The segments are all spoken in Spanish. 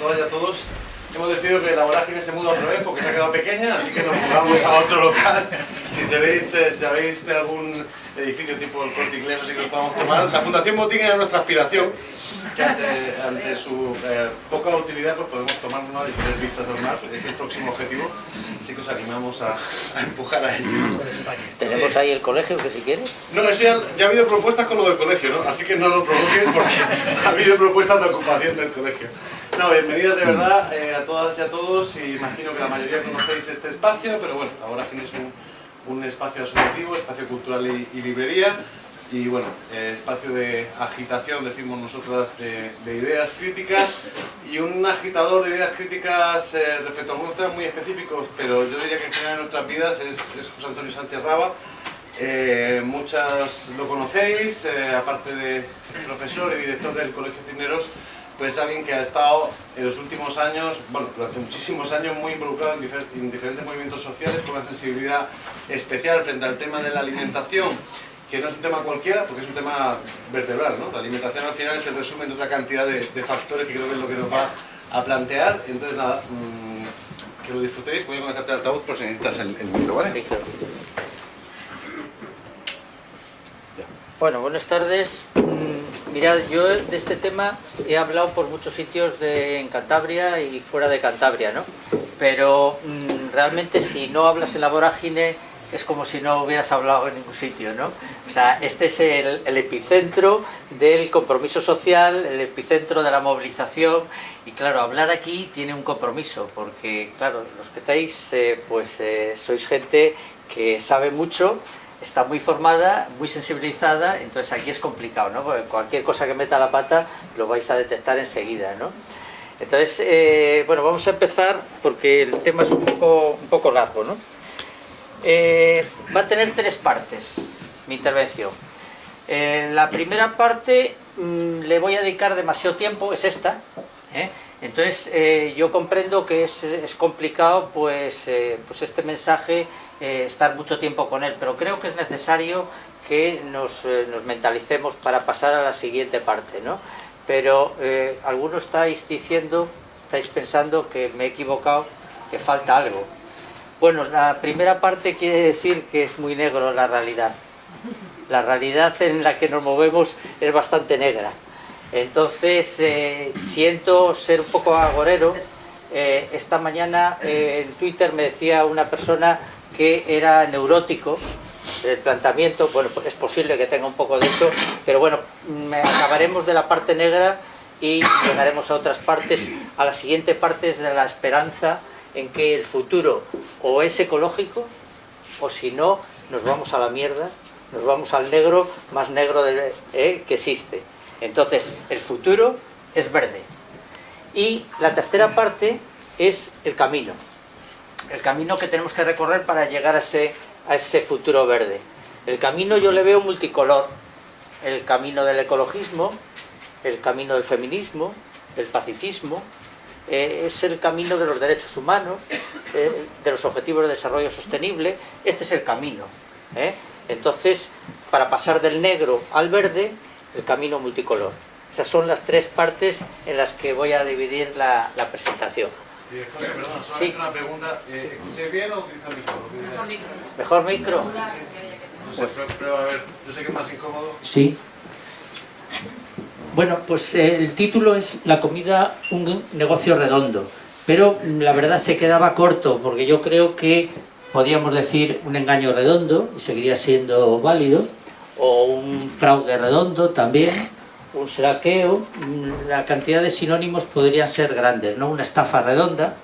y a todos. Hemos decidido que la vorágine se muda otra vez porque se ha quedado pequeña, así que nos mudamos a otro local. Si tenéis, eh, sabéis de algún edificio tipo el corte inglés, así que lo podamos tomar. La Fundación Botín era nuestra aspiración, que ante, ante su eh, poca utilidad pues podemos tomarnos y tener vistas al mar, es el próximo objetivo, así que os animamos a, a empujar a ello. Tenemos ahí el colegio, que si quieres. No, eso ya, ya ha habido propuestas con lo del colegio, ¿no? Así que no lo provoques porque ha habido propuestas de ocupación del colegio. No, bienvenidos de verdad eh, a todas y a todos. Y imagino que la mayoría conocéis este espacio, pero bueno, ahora tienes un, un espacio asociativo, espacio cultural y, y librería. Y bueno, eh, espacio de agitación, decimos nosotras, de, de ideas críticas y un agitador de ideas críticas eh, respecto a algunos temas muy específicos, pero yo diría que en general en nuestras vidas es, es José Antonio Sánchez Raba, eh, muchas lo conocéis, eh, aparte de profesor y director del Colegio Cisneros, pues alguien que ha estado en los últimos años, bueno, durante muchísimos años muy involucrado en, difer en diferentes movimientos sociales con una sensibilidad especial frente al tema de la alimentación, que no es un tema cualquiera, porque es un tema vertebral, ¿no? La alimentación al final es el resumen de otra cantidad de, de factores que creo que es lo que nos va a plantear. Entonces, nada, mmm, que lo disfrutéis. Voy a conectarte al altavoz por si necesitas el, el micro, ¿vale? Bueno, buenas tardes. Mirad, yo de este tema he hablado por muchos sitios de, en Cantabria y fuera de Cantabria, ¿no? Pero mm, realmente si no hablas en la vorágine es como si no hubieras hablado en ningún sitio, ¿no? O sea, este es el, el epicentro del compromiso social, el epicentro de la movilización y claro, hablar aquí tiene un compromiso porque, claro, los que estáis, eh, pues eh, sois gente que sabe mucho, está muy formada, muy sensibilizada, entonces aquí es complicado, ¿no? Porque cualquier cosa que meta la pata lo vais a detectar enseguida, ¿no? Entonces, eh, bueno, vamos a empezar porque el tema es un poco, un poco largo, ¿no? Eh, va a tener tres partes mi intervención. Eh, la primera parte mmm, le voy a dedicar demasiado tiempo, es esta. Entonces yo comprendo que es, es complicado pues, pues este mensaje estar mucho tiempo con él, pero creo que es necesario que nos, nos mentalicemos para pasar a la siguiente parte. ¿no? Pero algunos estáis diciendo, estáis pensando que me he equivocado, que falta algo. Bueno, la primera parte quiere decir que es muy negro la realidad. La realidad en la que nos movemos es bastante negra. Entonces, eh, siento ser un poco agorero. Eh, esta mañana eh, en Twitter me decía una persona que era neurótico del planteamiento. Bueno, es posible que tenga un poco de eso, pero bueno, acabaremos de la parte negra y llegaremos a otras partes. A la siguiente parte es de la esperanza en que el futuro o es ecológico o si no nos vamos a la mierda, nos vamos al negro más negro eh, que existe. Entonces el futuro es verde. Y la tercera parte es el camino. El camino que tenemos que recorrer para llegar a ese, futuro verde. El camino yo le veo multicolor. El camino del ecologismo, el camino del feminismo, el pacifismo, eh, es el camino de los derechos humanos, eh, de los objetivos de desarrollo sostenible, este es el camino. ¿eh? Entonces, para pasar del negro al verde, el camino multicolor. Esas son las tres partes en las que voy a dividir la presentación. Eh, José, perdona, solamente sí. una pregunta. Eh, ¿Escuché bien o utiliza el micro? Mejor micro. ¿Mejor micro? No sé, pero, pero a ver, yo sé que es más incómodo. Sí. Bueno, pues eh, el título es La comida, un negocio redondo, pero la verdad se quedaba corto, porque yo creo que podríamos decir un engaño redondo, y seguiría siendo válido, o un fraude redondo también, un saqueo, la cantidad de sinónimos podrían ser grandes, ¿no? Una estafa redonda,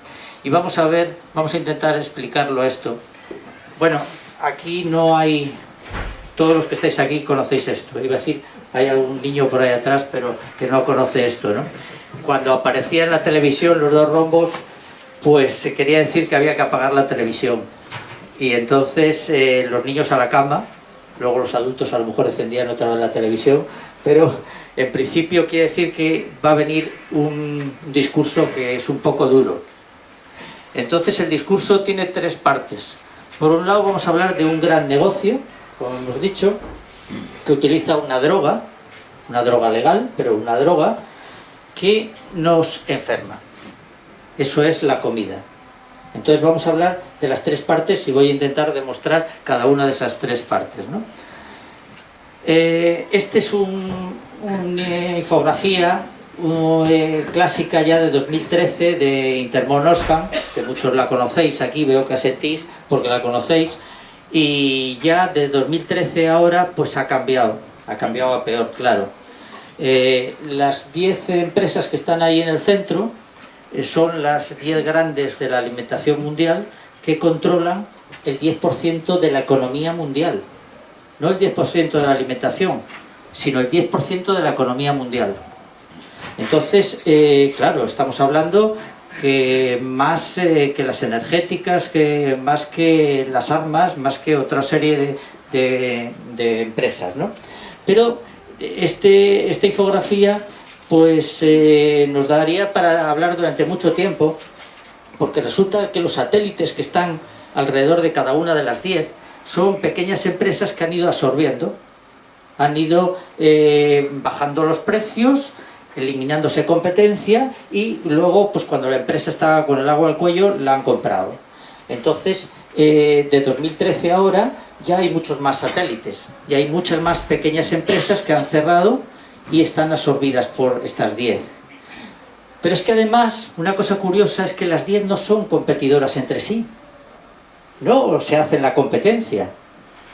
y vamos a ver, vamos a intentar explicarlo esto. Bueno, aquí no hay, todos los que estáis aquí conocéis esto, iba a decir, hay algún niño por ahí atrás, pero que no conoce esto, ¿no? Cuando aparecía en la televisión los dos rombos, pues se quería decir que había que apagar la televisión. Y entonces eh, los niños a la cama, luego los adultos a lo mejor encendían otra vez la televisión, pero en principio quiere decir que va a venir un discurso que es un poco duro. Entonces el discurso tiene tres partes. Por un lado vamos a hablar de un gran negocio, como hemos dicho, que utiliza una droga, una droga legal, pero una droga que nos enferma. Eso es la comida. Entonces vamos a hablar de las tres partes y voy a intentar demostrar cada una de esas tres partes. ¿no? Eh, este es una infografía eh, clásica ya de 2013 de Intermon que muchos la conocéis aquí, veo que asentís porque la conocéis, y ya de 2013 ahora pues ha cambiado, ha cambiado a peor, claro. Eh, las 10 empresas que están ahí en el centro eh, son las 10 grandes de la alimentación mundial que controlan el 10% de la economía mundial. No el 10% de la alimentación, sino el 10% de la economía mundial. Entonces, eh, claro, estamos hablando que más que las energéticas, que más que las armas, más que otra serie de, de empresas, ¿no? Pero este, esta infografía pues eh, nos daría para hablar durante mucho tiempo, porque resulta que los satélites que están alrededor de cada una de las 10 son pequeñas empresas que han ido absorbiendo, han ido eh, bajando los precios, eliminándose competencia y luego pues cuando la empresa estaba con el agua al cuello la han comprado. Entonces, eh, de 2013 ahora ya hay muchos más satélites, ya hay muchas más pequeñas empresas que han cerrado y están absorbidas por estas 10. Pero es que además, una cosa curiosa es que las 10 no son competidoras entre sí. No se hacen la competencia,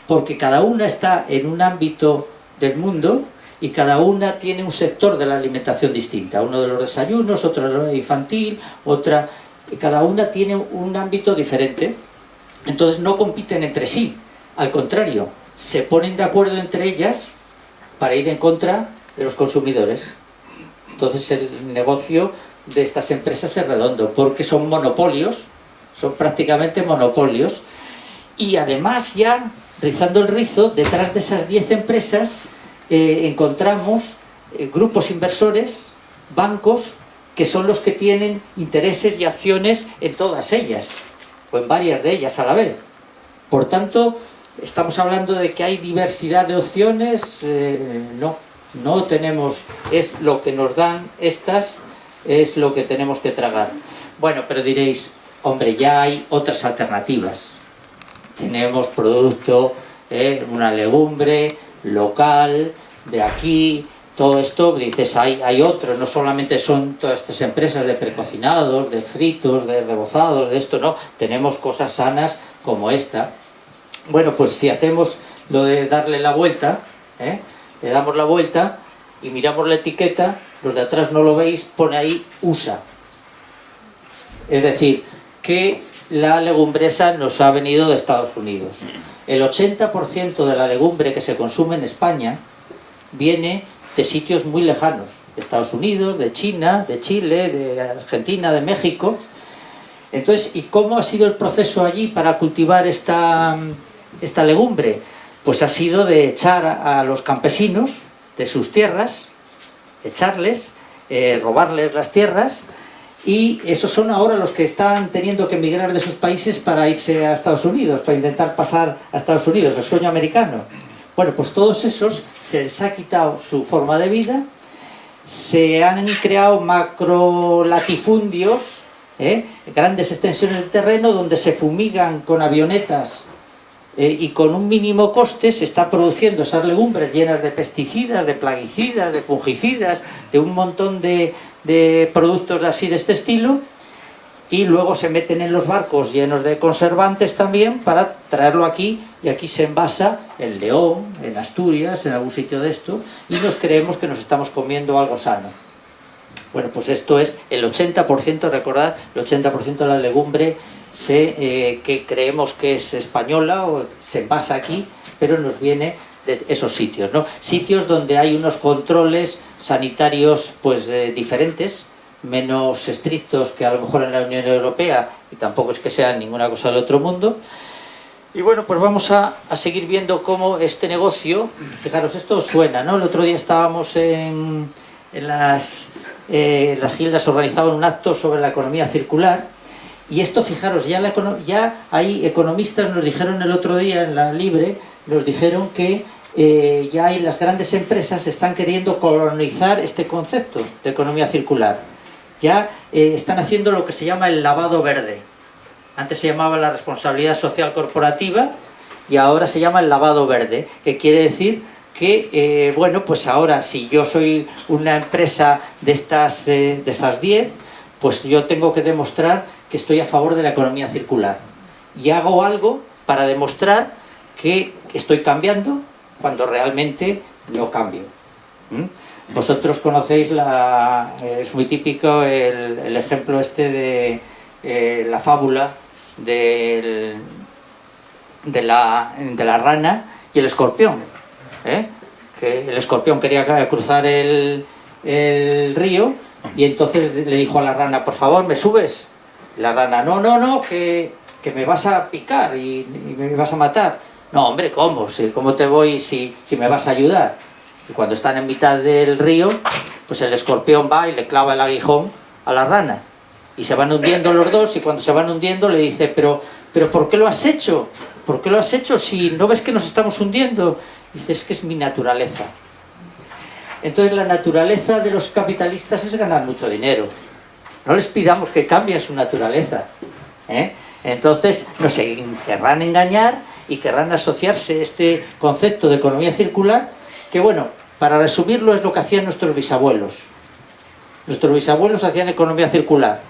porque cada una está en un ámbito del mundo y cada una tiene un sector de la alimentación distinta. Uno de los desayunos, otro de infantil, otra... Cada una tiene un ámbito diferente. Entonces no compiten entre sí, al contrario, se ponen de acuerdo entre ellas para ir en contra de los consumidores. Entonces el negocio de estas empresas es redondo, porque son monopolios, son prácticamente monopolios, y además ya, rizando el rizo, detrás de esas 10 empresas eh, encontramos eh, grupos inversores, bancos, que son los que tienen intereses y acciones en todas ellas, o en varias de ellas a la vez. Por tanto, estamos hablando de que hay diversidad de opciones, eh, no, no tenemos, es lo que nos dan estas, es lo que tenemos que tragar. Bueno, pero diréis, hombre, ya hay otras alternativas. Tenemos producto, eh, una legumbre local, de aquí, todo esto, dices, hay, hay otros, no solamente son todas estas empresas de precocinados, de fritos, de rebozados, de esto, no, tenemos cosas sanas como esta, bueno, pues si hacemos lo de darle la vuelta, ¿eh? le damos la vuelta y miramos la etiqueta, los de atrás no lo veis, pone ahí USA. Es decir, que la legumbresa nos ha venido de Estados Unidos. El 80% de la legumbre que se consume en España viene de sitios muy lejanos, de Estados Unidos, de China, de Chile, de Argentina, de México. Entonces, ¿y cómo ha sido el proceso allí para cultivar esta, esta legumbre? Pues ha sido de echar a los campesinos de sus tierras, echarles, eh, robarles las tierras, y esos son ahora los que están teniendo que emigrar de sus países para irse a Estados Unidos, para intentar pasar a Estados Unidos, el sueño americano. Bueno, pues todos esos se les ha quitado su forma de vida, se han creado macro latifundios, ¿eh? grandes extensiones de terreno donde se fumigan con avionetas eh, y con un mínimo coste se está produciendo esas legumbres llenas de pesticidas, de plaguicidas, de fungicidas, de un montón de, de productos así de este estilo y luego se meten en los barcos llenos de conservantes también para traerlo aquí y aquí se envasa en León, en Asturias, en algún sitio de esto y nos creemos que nos estamos comiendo algo sano. Bueno, pues esto es el 80%, recordad, el 80% de la legumbre eh, que creemos que es española o se envasa aquí, pero nos viene de esos sitios, ¿no? Sitios donde hay unos controles sanitarios pues eh, diferentes, menos estrictos que a lo mejor en la Unión Europea, y tampoco es que sea ninguna cosa del otro mundo. Y bueno, pues vamos a, seguir viendo cómo este negocio, fijaros, esto suena, ¿no? El otro día estábamos en, en las, eh, las gildas organizaban un acto sobre la economía circular, y esto, fijaros, ya, la, ya hay economistas, nos dijeron el otro día en la Libre, nos dijeron que eh, ya hay las grandes empresas están queriendo colonizar este concepto de economía circular. ya eh, están haciendo lo que se llama el lavado verde. Antes se llamaba la responsabilidad social corporativa y ahora se llama el lavado verde, que quiere decir que, eh, bueno, pues ahora si yo soy una empresa de estas de esas 10, pues yo tengo que demostrar que estoy a favor de la economía circular. Y hago algo para demostrar que estoy cambiando cuando realmente no cambio. Vosotros conocéis, la, es muy típico el, ejemplo este de eh, la fábula de, la, de la rana y el escorpión. ¿eh? Que el escorpión quería cruzar el, río y entonces le dijo a la rana, por favor, ¿me subes? La rana, no, no, no, que, me vas a picar y, me vas a matar. No, hombre, ¿cómo? ¿Cómo te voy si, me vas a ayudar? Y cuando están en mitad del río, pues el escorpión va y le clava el aguijón a la rana. Y se van hundiendo los dos y cuando se van hundiendo le dice, pero, pero ¿por qué lo has hecho? ¿Por qué lo has hecho si no ves que nos estamos hundiendo? Y dice, es que es mi naturaleza. Entonces la naturaleza de los capitalistas es ganar mucho dinero. No les pidamos que cambien su naturaleza. ¿eh? Entonces nos querrán engañar y querrán asociarse este concepto de economía circular que bueno, para resumirlo es lo que hacían nuestros bisabuelos. Nuestros bisabuelos hacían economía circular,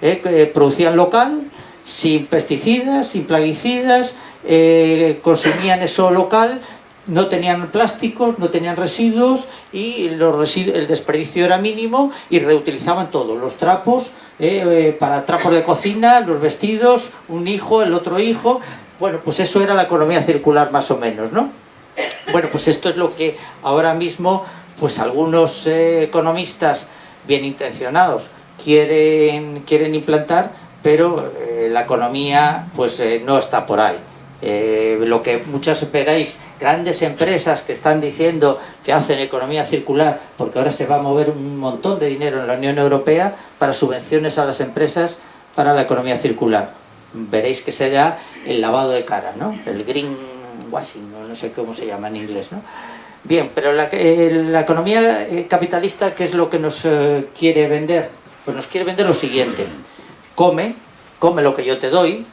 ¿eh? producían local, sin pesticidas, sin plaguicidas, eh, consumían eso local, no tenían plásticos, no tenían residuos y el desperdicio era mínimo y reutilizaban todo, los trapos, eh, para trapos de cocina, los vestidos, un hijo, el otro hijo, bueno, pues eso era la economía circular más o menos, ¿no? Bueno, pues esto es lo que ahora mismo pues algunos eh, economistas bien intencionados quieren, quieren implantar, pero eh, la economía pues eh, no está por ahí. lo que muchas veréis, grandes empresas que están diciendo que hacen economía circular, porque ahora se va a mover un montón de dinero en la Unión Europea para subvenciones a las empresas para la economía circular. Veréis que será el lavado de cara, ¿no? El green Washington, no sé cómo se llama en inglés, ¿no? Bien, pero la, eh, economía eh, capitalista, ¿qué es lo que nos eh, quiere vender? Pues nos quiere vender lo siguiente. Come, come lo que yo te doy,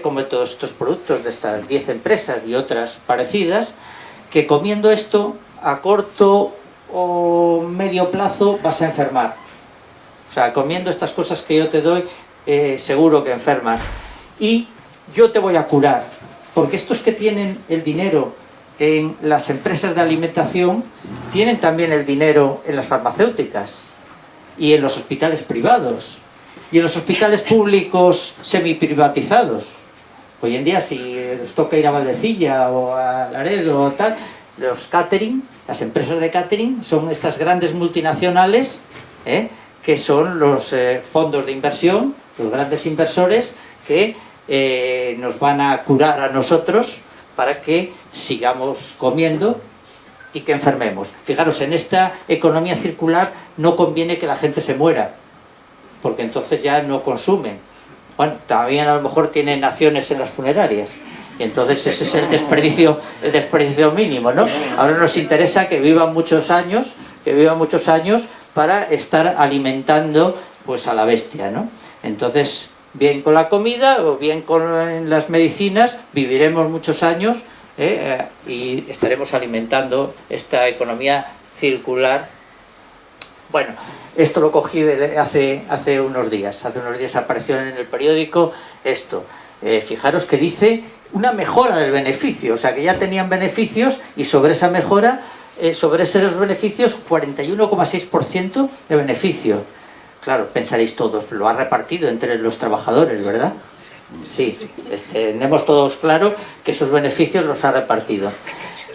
come todos estos productos de estas 10 empresas y otras parecidas, que comiendo esto, a corto o medio plazo vas a enfermar. O sea, comiendo estas cosas que yo te doy, seguro que enfermas. Y yo te voy a curar porque estos que tienen el dinero en las empresas de alimentación tienen también el dinero en las farmacéuticas y en los hospitales privados y en los hospitales públicos semiprivatizados. Hoy en día si os toca ir a Valdecilla o a Laredo o tal, los catering, las empresas de catering son estas grandes multinacionales ¿eh? que son los eh, fondos de inversión, los grandes inversores que eh, nos van a curar a nosotros para que sigamos comiendo y que enfermemos. Fijaros, en esta economía circular no conviene que la gente se muera, porque entonces ya no consumen. Bueno, también a lo mejor tienen acciones en las funerarias, y entonces ese es el desperdicio, el desperdicio mínimo, ¿no? Ahora nos interesa que vivan muchos años, que vivan muchos años para estar alimentando pues a la bestia, ¿no? Entonces, bien con la comida o bien con las medicinas, viviremos muchos años ¿eh? Eh, y estaremos alimentando esta economía circular. Bueno, esto lo cogí hace, hace unos días, hace unos días apareció en el periódico esto. Eh, fijaros que dice una mejora del beneficio, o sea que ya tenían beneficios y sobre esa mejora, sobre esos beneficios, 41,6% de beneficio. Claro, pensaréis todos, lo ha repartido entre los trabajadores, ¿verdad? Sí, este, tenemos todos claro que esos beneficios los ha repartido.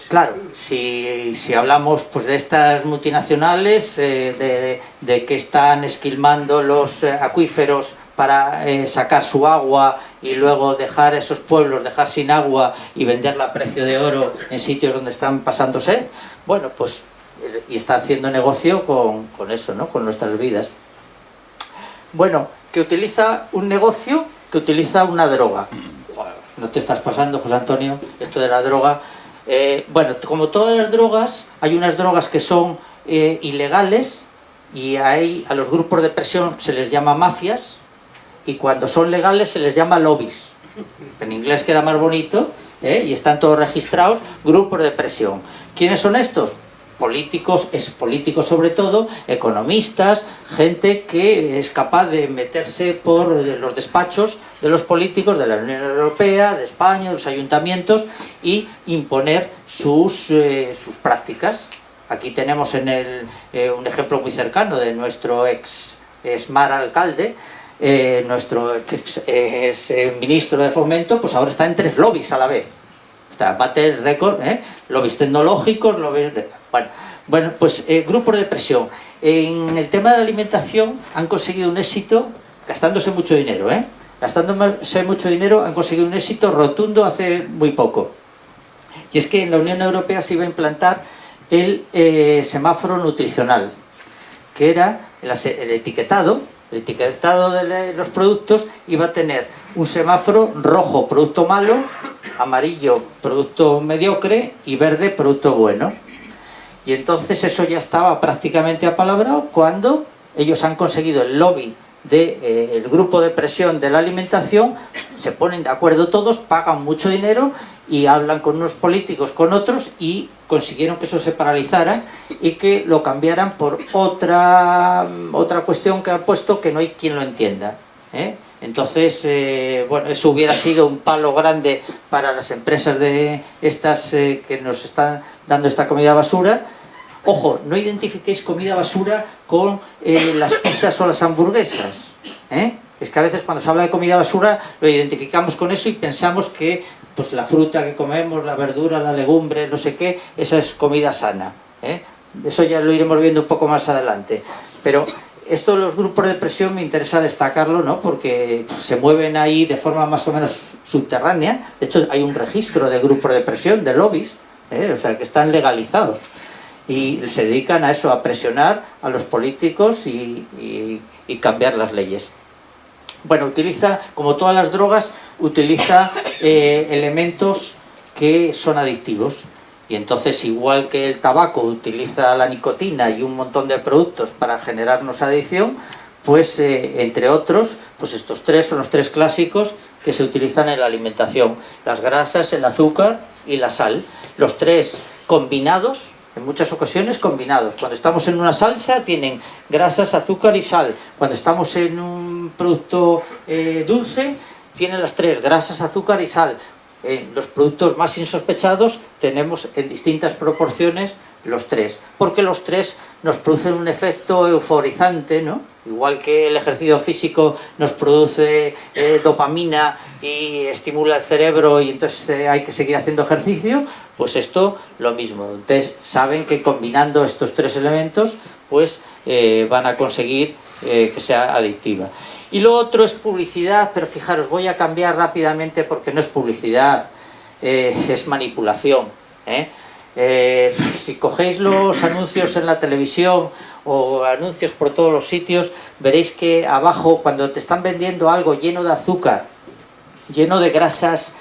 Claro, si, hablamos pues, de estas multinacionales, eh, de, que están esquilmando los eh, acuíferos para eh, sacar su agua y luego dejar esos pueblos, dejar sin agua y venderla a precio de oro en sitios donde están pasando sed, bueno, pues, y está haciendo negocio con, con eso, ¿no? Con nuestras vidas. Bueno, que utiliza un negocio, que utiliza una droga. No te estás pasando, José Antonio, esto de la droga. Eh, bueno, como todas las drogas, hay unas drogas que son eh, ilegales y ahí a los grupos de presión se les llama mafias y cuando son legales se les llama lobbies. En inglés queda más bonito ¿eh? y están todos registrados, grupos de presión. ¿Quiénes son estos? Políticos, es políticos sobre todo, economistas, gente que es capaz de meterse por los despachos de los políticos de la Unión Europea, de España, de los ayuntamientos y imponer sus, eh, sus prácticas. Aquí tenemos en el, eh, un ejemplo muy cercano de nuestro ex Esmar alcalde, eh, nuestro ex, ministro de Fomento, pues ahora está en tres lobbies a la vez. Está, bate el récord, lobbies tecnológicos, lobbies... De, bueno, bueno, pues eh, grupos de presión. En el tema de la alimentación han conseguido un éxito, gastándose mucho dinero, ¿eh? Gastándose mucho dinero han conseguido un éxito rotundo hace muy poco. Y es que en la Unión Europea se iba a implantar el eh, semáforo nutricional, que era el etiquetado, el etiquetado de los productos iba a tener un semáforo rojo, producto malo, amarillo, producto mediocre y verde, producto bueno. Y entonces eso ya estaba prácticamente apalabrado cuando ellos han conseguido el lobby del de, eh, grupo de presión de la alimentación, se ponen de acuerdo todos, pagan mucho dinero y hablan con unos políticos, con otros y consiguieron que eso se paralizara y que lo cambiaran por otra, otra cuestión que ha puesto que no hay quien lo entienda. ¿eh? Entonces, eh, bueno, eso hubiera sido un palo grande para las empresas de estas eh, que nos están dando esta comida basura. Ojo, no identifiquéis comida basura con eh, las pizzas o las hamburguesas. Es que a veces cuando se habla de comida basura lo identificamos con eso y pensamos que pues, la fruta que comemos, la verdura, la legumbre, no sé qué, esa es comida sana. Eso ya lo iremos viendo un poco más adelante. Pero esto de los grupos de presión me interesa destacarlo, ¿no? Porque se mueven ahí de forma más o menos subterránea. De hecho, hay un registro de grupos de presión, de lobbies, ¿eh? o sea, que están legalizados. Y se dedican a eso, a presionar a los políticos y, cambiar las leyes. Bueno, utiliza, como todas las drogas, utiliza eh, elementos que son adictivos. Y entonces, igual que el tabaco utiliza la nicotina y un montón de productos para generarnos adicción, pues eh, entre otros, pues estos tres son los tres clásicos que se utilizan en la alimentación. Las grasas, el azúcar y la sal. Los tres combinados, en muchas ocasiones combinados. Cuando estamos en una salsa tienen grasas, azúcar y sal. Cuando estamos en un producto eh, dulce, tienen las tres, grasas, azúcar y sal en los productos más insospechados tenemos en distintas proporciones los tres, porque los tres nos producen un efecto euforizante, ¿no? Igual que el ejercicio físico nos produce eh, dopamina y estimula el cerebro y entonces eh, hay que seguir haciendo ejercicio, pues esto lo mismo. Entonces saben que combinando estos tres elementos pues eh, van a conseguir que sea adictiva. Y lo otro es publicidad, pero fijaros, voy a cambiar rápidamente porque no es publicidad, eh, es manipulación. ¿eh? Eh, si cogéis los anuncios en la televisión o anuncios por todos los sitios, veréis que abajo, cuando te están vendiendo algo lleno de azúcar, lleno de grasas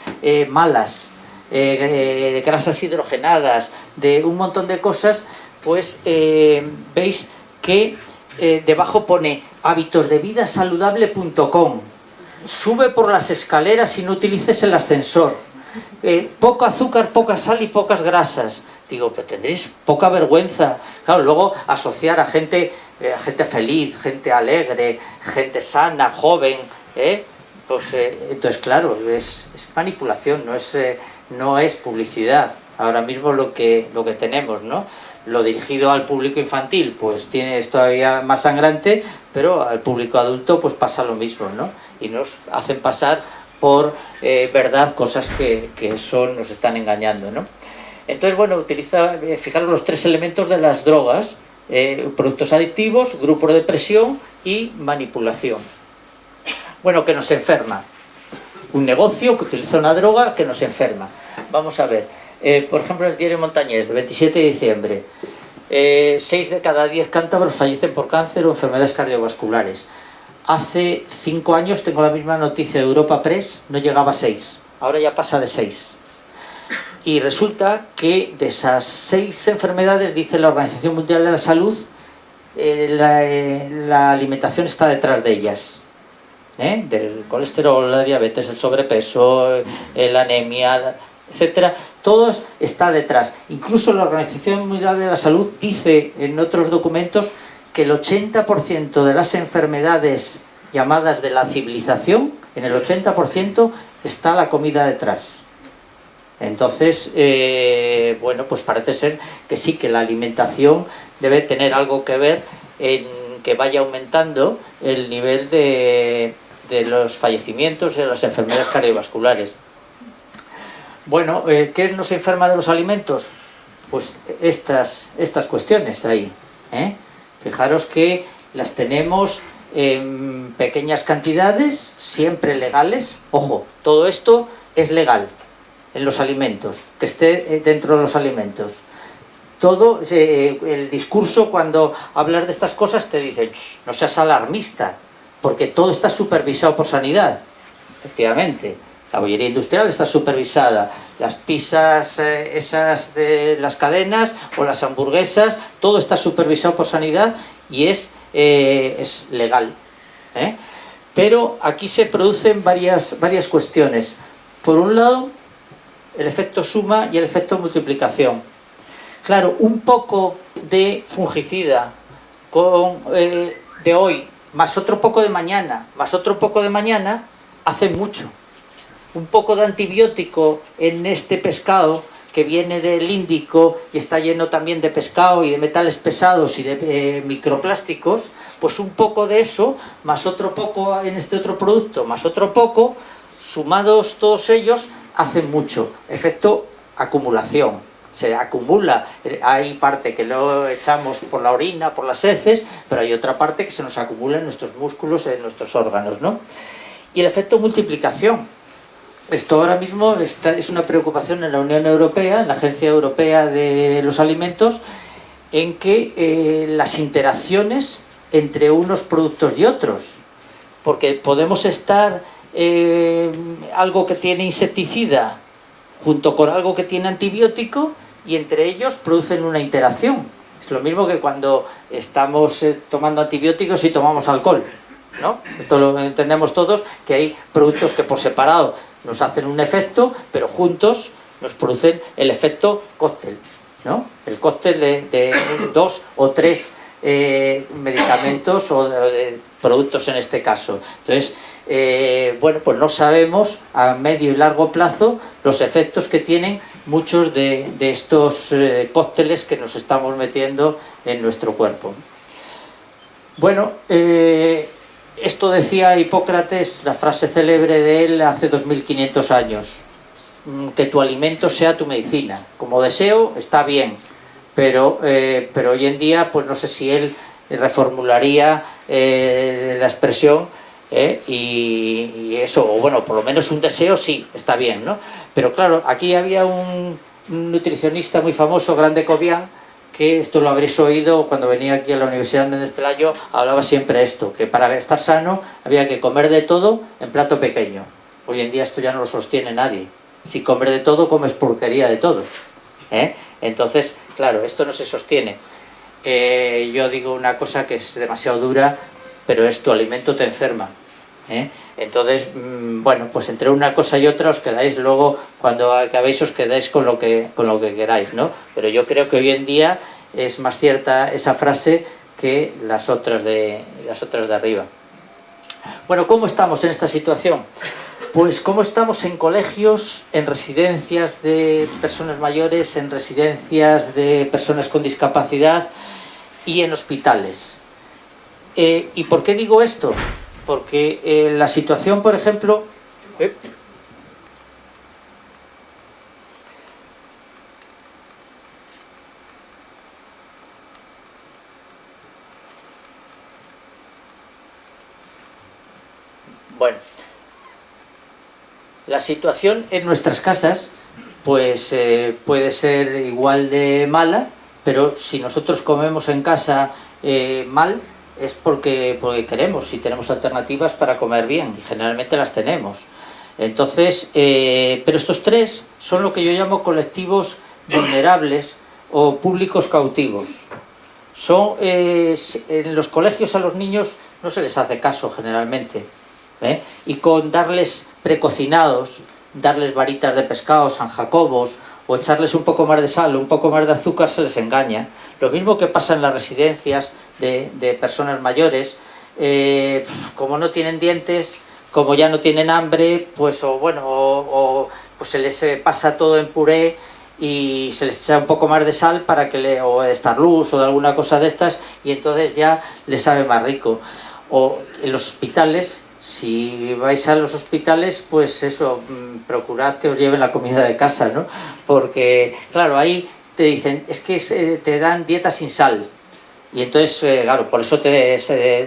malas, de grasas hidrogenadas, de un montón de cosas, pues veis que debajo pone habitosdevidasaludable.com Sube por las escaleras y no utilices el ascensor. Eh, poco azúcar, poca sal y pocas grasas. Digo, pero tendréis poca vergüenza. Claro, luego asociar a gente, eh, gente feliz, gente alegre, gente sana, joven, ¿eh? Pues entonces, claro, es, manipulación, no es, no es publicidad. Ahora mismo lo que, lo que tenemos, ¿no? Lo dirigido al público infantil, pues tiene es todavía más sangrante, pero al público adulto pues pasa lo mismo, ¿no? Y nos hacen pasar por eh, verdad cosas que, que, son, nos están engañando, ¿no? Entonces, bueno, utiliza, eh, fijaros los tres elementos de las drogas, eh, productos adictivos, grupos de presión y manipulación. Bueno, que nos enferma. Un negocio que utiliza una droga que nos enferma. Vamos a ver, por ejemplo, el diario Montañés, de 27 de diciembre, eh, 6 de cada 10 cántabros fallecen por cáncer o enfermedades cardiovasculares. Hace 5 años, tengo la misma noticia de Europa Press, no llegaba a 6. Ahora ya pasa de 6. Y resulta que de esas 6 enfermedades, dice la Organización Mundial de la Salud, eh, eh, la, alimentación está detrás de ellas. ¿eh? Del colesterol, la diabetes, el sobrepeso, la anemia, etcétera, todo está detrás. Incluso la Organización Mundial de la Salud dice en otros documentos que el 80% de las enfermedades llamadas de la civilización, en el 80% está la comida detrás. Entonces, eh, bueno, pues parece ser que sí, que la alimentación debe tener algo que ver en que vaya aumentando el nivel de, los fallecimientos de las enfermedades cardiovasculares. Bueno, eh, ¿qué nos enferma de los alimentos? Pues estas, estas cuestiones ahí. ¿eh? Fijaros que las tenemos en pequeñas cantidades, siempre legales. Ojo, todo esto es legal en los alimentos, que esté eh, dentro de los alimentos. Todo eh, el discurso cuando hablas de estas cosas te dice, no seas alarmista, porque todo está supervisado por sanidad, efectivamente. La bollería industrial está supervisada, las pizzas eh, esas de las cadenas o las hamburguesas, todo está supervisado por sanidad y es, es legal. Pero aquí se producen varias, varias cuestiones. Por un lado, el efecto suma y el efecto multiplicación. Claro, un poco de fungicida con, eh, de hoy, más otro poco de mañana, más otro poco de mañana, hace mucho. Un poco de antibiótico en este pescado que viene del Índico y está lleno también de pescado y de metales pesados y de eh, microplásticos, pues un poco de eso, más otro poco en este otro producto, más otro poco, sumados todos ellos, hace mucho, efecto acumulación, se acumula, hay parte que lo echamos por la orina, por las heces, pero hay otra parte que se nos acumula en nuestros músculos, en nuestros órganos, ¿no? Y el efecto multiplicación, esto ahora mismo es una preocupación en la Unión Europea, en la Agencia Europea de los Alimentos, en que eh, las interacciones entre unos productos y otros, porque podemos estar eh, algo que tiene insecticida junto con algo que tiene antibiótico y entre ellos producen una interacción. Es lo mismo que cuando estamos eh, tomando antibióticos y tomamos alcohol. ¿no? Esto lo entendemos todos, que hay productos que por separado nos hacen un efecto, pero juntos nos producen el efecto cóctel. ¿no? El cóctel de, dos o tres eh, medicamentos o productos en este caso. Entonces, eh, bueno, pues no sabemos a medio y largo plazo los efectos que tienen muchos de, estos eh, cócteles que nos estamos metiendo en nuestro cuerpo. Bueno, esto decía Hipócrates, la frase célebre de él hace 2500 años, mm, que tu alimento sea tu medicina. Como deseo, está bien, pero, pero hoy en día, pues no sé si él reformularía la expresión ¿eh? y, eso, o bueno, por lo menos un deseo sí, está bien, ¿no? Pero claro, aquí había un, nutricionista muy famoso, Grande Cobian, que esto lo habréis oído cuando venía aquí a la Universidad de Méndez Pelayo, hablaba siempre esto, que para estar sano había que comer de todo en plato pequeño. Hoy en día esto ya no lo sostiene nadie. Si comer de todo, comes porquería de todo. ¿eh? Entonces, claro, esto no se sostiene. Eh, yo digo una cosa que es demasiado dura, pero es tu alimento te enferma. ¿eh? Entonces, mm, bueno, pues entre una cosa y otra os quedáis luego, cuando acabéis os quedáis con lo que, con lo que queráis, ¿no? Pero yo creo que hoy en día es más cierta esa frase que las otras de, las otras de arriba. Bueno, ¿cómo estamos en esta situación? Pues cómo estamos en colegios, en residencias de personas mayores, en residencias de personas con discapacidad y en hospitales. Eh, ¿Y por qué digo esto? Porque eh, la situación, por ejemplo... Eh, bueno, la situación en nuestras casas pues eh, puede ser igual de mala, pero si nosotros comemos en casa mal, es porque, porque queremos, si tenemos alternativas para comer bien, y generalmente las tenemos. Entonces, eh, pero estos tres son lo que yo llamo colectivos vulnerables o públicos cautivos. son en los colegios a los niños no se les hace caso generalmente. ¿eh? Y con darles precocinados, darles varitas de pescado, San Jacobos, o echarles un poco más de sal, un poco más de azúcar, se les engaña. Lo mismo que pasa en las residencias de, personas mayores, eh, como no tienen dientes, como ya no tienen hambre, pues o bueno, o, pues se les pasa todo en puré y se les echa un poco más de sal para que le, o de luz o de alguna cosa de estas y entonces ya les sabe más rico. O en los hospitales, si vais a los hospitales, pues eso, mm, procurad que os lleven la comida de casa, ¿no? Porque, claro, ahí te dicen, es que te dan dieta sin sal. Y entonces, eh, claro, por eso te,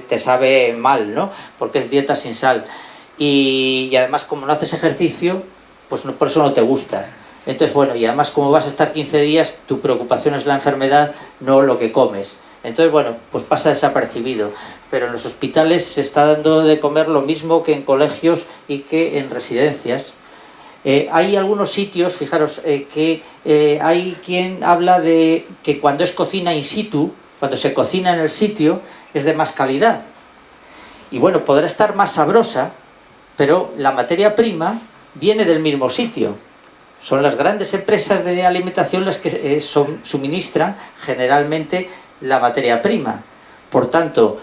te sabe mal, ¿no? Porque es dieta sin sal. Y, y además, como no haces ejercicio, pues no, por eso no te gusta. Entonces, bueno, y además como vas a estar 15 días, tu preocupación es la enfermedad, no lo que comes. Entonces, bueno, pues pasa desapercibido. Pero en los hospitales se está dando de comer lo mismo que en colegios y que en residencias. Eh, hay algunos sitios, fijaros, eh, que eh, hay quien habla de que cuando es cocina in situ, cuando se cocina en el sitio, es de más calidad. Y bueno, podrá estar más sabrosa, pero la materia prima viene del mismo sitio. Son las grandes empresas de alimentación las que eh, suministran generalmente la materia prima. Por tanto,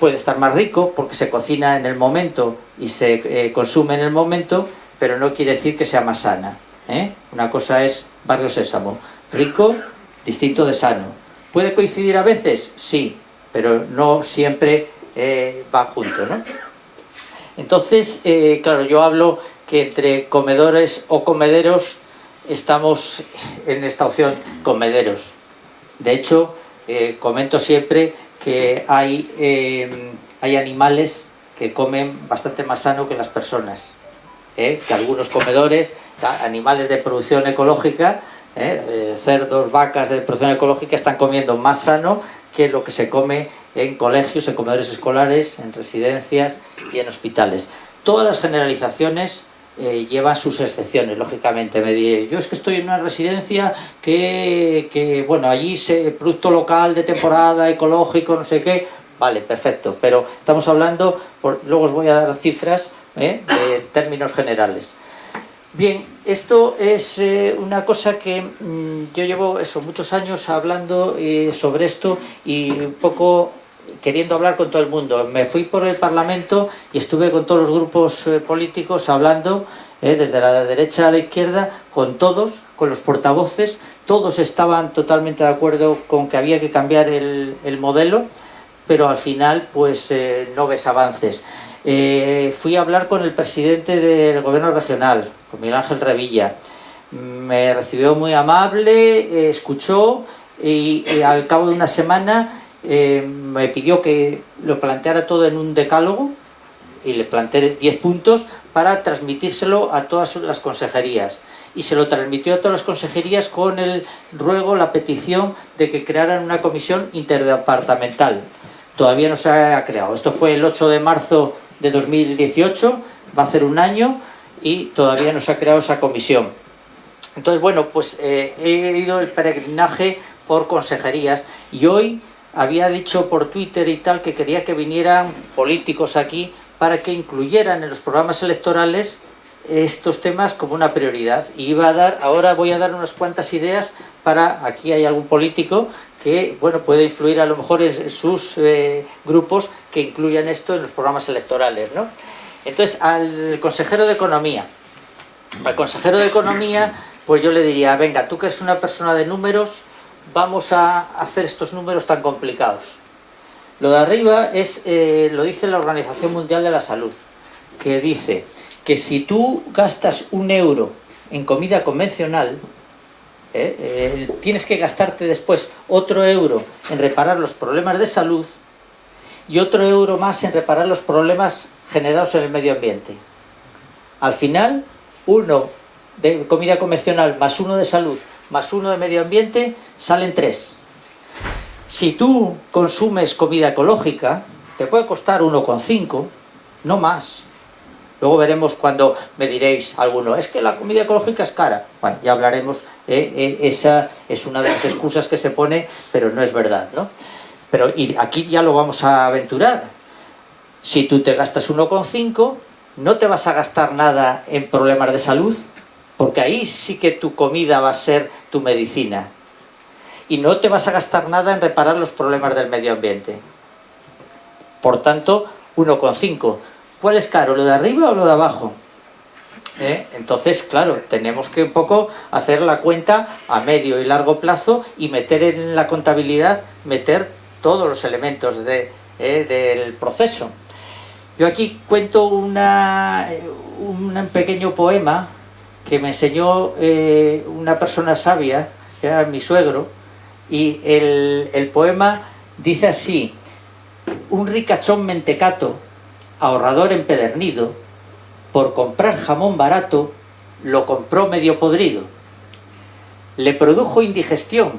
puede estar más rico porque se cocina en el momento y se eh, consume en el momento, pero no quiere decir que sea más sana. ¿eh? Una cosa es barrio sésamo, rico, distinto de sano. ¿Puede coincidir a veces? Sí, pero no siempre va junto. Entonces, claro, yo hablo que entre comedores o comederos estamos en esta opción comederos. De hecho, eh, comento siempre que hay, eh, hay animales que comen bastante más sano que las personas. ¿eh? Que algunos comedores, animales de producción ecológica, cerdos, vacas de producción ecológica, están comiendo más sano que lo que se come en colegios, en comedores escolares, en residencias y en hospitales. Todas las generalizaciones eh, lleva sus excepciones, lógicamente. Me diréis, yo es que estoy en una residencia que, bueno, allí se producto local de temporada, ecológico, no sé qué. Vale, perfecto, pero estamos hablando, luego os voy a dar cifras ¿eh? de términos generales. Bien, esto es eh, una cosa que mm, yo llevo eso, muchos años hablando sobre esto y un poco queriendo hablar con todo el mundo. Me fui por el Parlamento y estuve con todos los grupos eh, políticos hablando, eh, desde la derecha a la izquierda, con todos, con los portavoces, todos estaban totalmente de acuerdo con que había que cambiar el, modelo, pero al final pues eh, no ves avances. Fui a hablar con el presidente del gobierno regional, con Miguel Ángel Revilla. Me recibió muy amable, escuchó y al cabo de una semana eh, me pidió que lo planteara todo en un decálogo y le planteé 10 puntos para transmitírselo a todas las consejerías y se lo transmitió a todas las consejerías con el ruego, la petición de que crearan una comisión interdepartamental. Todavía no se ha creado. Esto fue el 8 de marzo de 2018, va a ser un año y todavía no se ha creado esa comisión. Entonces, bueno, pues eh, he ido el peregrinaje por consejerías y hoy había dicho por Twitter y tal que quería que vinieran políticos aquí para que incluyeran en los programas electorales estos temas como una prioridad. Y iba a dar, ahora voy a dar unas cuantas ideas para, aquí hay algún político que bueno puede influir a lo mejor en sus eh, grupos que incluyan esto en los programas electorales. ¿no? Entonces, al consejero de Economía, al consejero de Economía, pues yo le diría, venga, tú que eres una persona de números, vamos a hacer estos números tan complicados? Lo de arriba es, eh, lo dice la Organización Mundial de la Salud, que dice que si tú gastas un euro en comida convencional, eh, eh, tienes que gastarte después otro euro en reparar los problemas de salud y otro euro más en reparar los problemas generados en el medio ambiente. Al final, uno de comida convencional más uno de salud más uno de medio ambiente, salen tres. Si tú consumes comida ecológica, te puede costar 1,5, no más. Luego veremos cuando me diréis alguno, es que la comida ecológica es cara. Bueno, ya hablaremos, eh, eh, esa es una de las excusas que se pone, pero no es verdad, ¿no? Pero y aquí ya lo vamos a aventurar. Si tú te gastas 1,5, no te vas a gastar nada en problemas de salud, porque ahí sí que tu comida va a ser tu medicina. Y no te vas a gastar nada en reparar los problemas del medio ambiente. Por tanto, 1,5. ¿Cuál es caro, lo de arriba o lo de abajo? ¿Eh? Entonces, claro, tenemos que un poco hacer la cuenta a medio y largo plazo y meter en la contabilidad, meter todos los elementos eh, del proceso. Yo aquí cuento un pequeño poema que me enseñó eh, una persona sabia, que era mi suegro, y el poema dice así, un ricachón mentecato, ahorrador empedernido, por comprar jamón barato, lo compró medio podrido. Le produjo indigestión,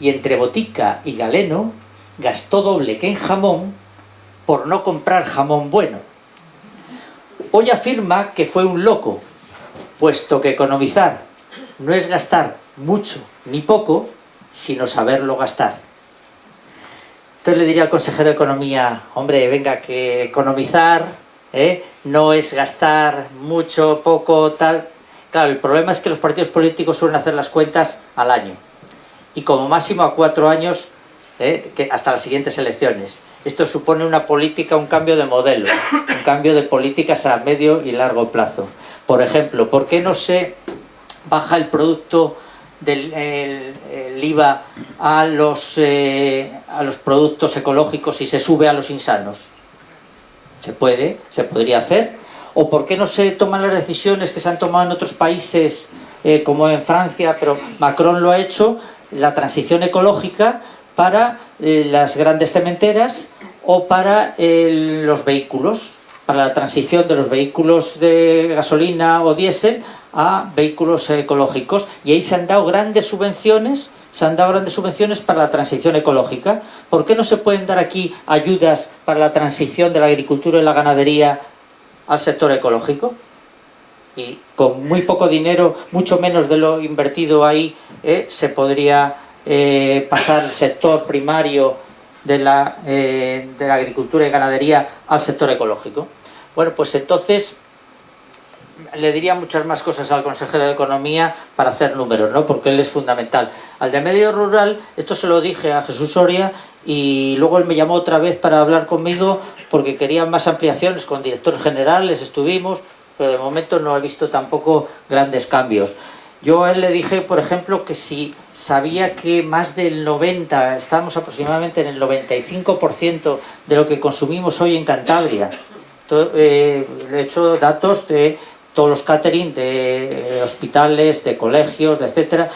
y entre botica y galeno, gastó doble que en jamón, por no comprar jamón bueno. Hoy afirma que fue un loco, puesto que economizar no es gastar mucho ni poco, sino saberlo gastar. Entonces le diría al consejero de Economía, hombre, venga, que economizar ¿eh? no es gastar mucho, poco, tal. Claro, el problema es que los partidos políticos suelen hacer las cuentas al año. Y como máximo a cuatro años, ¿eh? hasta las siguientes elecciones. Esto supone una política, un cambio de modelo, un cambio de políticas a medio y largo plazo. Por ejemplo, ¿por qué no se baja el producto del IVA a los, eh, a los productos ecológicos y se sube a los insanos? Se puede, se podría hacer. ¿O por qué no se toman las decisiones que se han tomado en otros países, eh, como en Francia, pero Macron lo ha hecho, la transición ecológica para eh, las grandes cementeras o para los vehículos, para la transición de los vehículos de gasolina o diésel a vehículos ecológicos. Y ahí se han dado grandes subvenciones, se han dado grandes subvenciones para la transición ecológica. ¿Por qué no se pueden dar aquí ayudas para la transición de la agricultura y la ganadería al sector ecológico? Y con muy poco dinero, mucho menos de lo invertido ahí, eh, se podría eh, pasar el sector primario de la, eh, de la agricultura y ganadería al sector ecológico. Bueno, pues entonces le diría muchas más cosas al consejero de Economía para hacer números, ¿no? porque él es fundamental. Al de medio rural, esto se lo dije a Jesús Soria y luego él me llamó otra vez para hablar conmigo porque quería más ampliaciones, con directores generales estuvimos, pero de momento no he visto tampoco grandes cambios. Yo a él le dije, por ejemplo, que si sabía que más del 90, estamos aproximadamente en el 95% de lo que consumimos hoy en Cantabria. Eh, le he hecho datos de todos los catering de eh, hospitales, de colegios, de etcétera.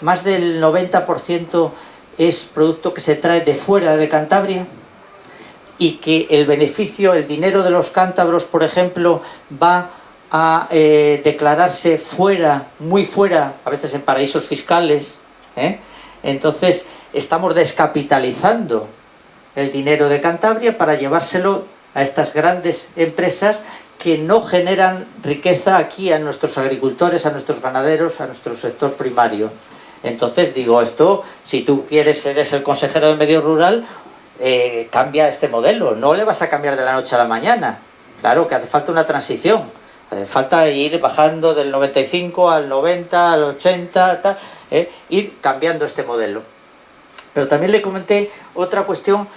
Más del 90% es producto que se trae de fuera de Cantabria y que el beneficio, el dinero de los cántabros, por ejemplo, va a eh, declararse fuera, muy fuera, a veces en paraísos fiscales. ¿eh? Entonces, estamos descapitalizando el dinero de Cantabria para llevárselo a estas grandes empresas que no generan riqueza aquí a nuestros agricultores, a nuestros ganaderos, a nuestro sector primario. Entonces digo, esto, si tú quieres, eres el consejero de medio rural, eh, cambia este modelo, no le vas a cambiar de la noche a la mañana. Claro que hace falta una transición, hace falta ir bajando del 95 al 90, al 80, eh, ir cambiando este modelo. Pero también le comenté otra cuestión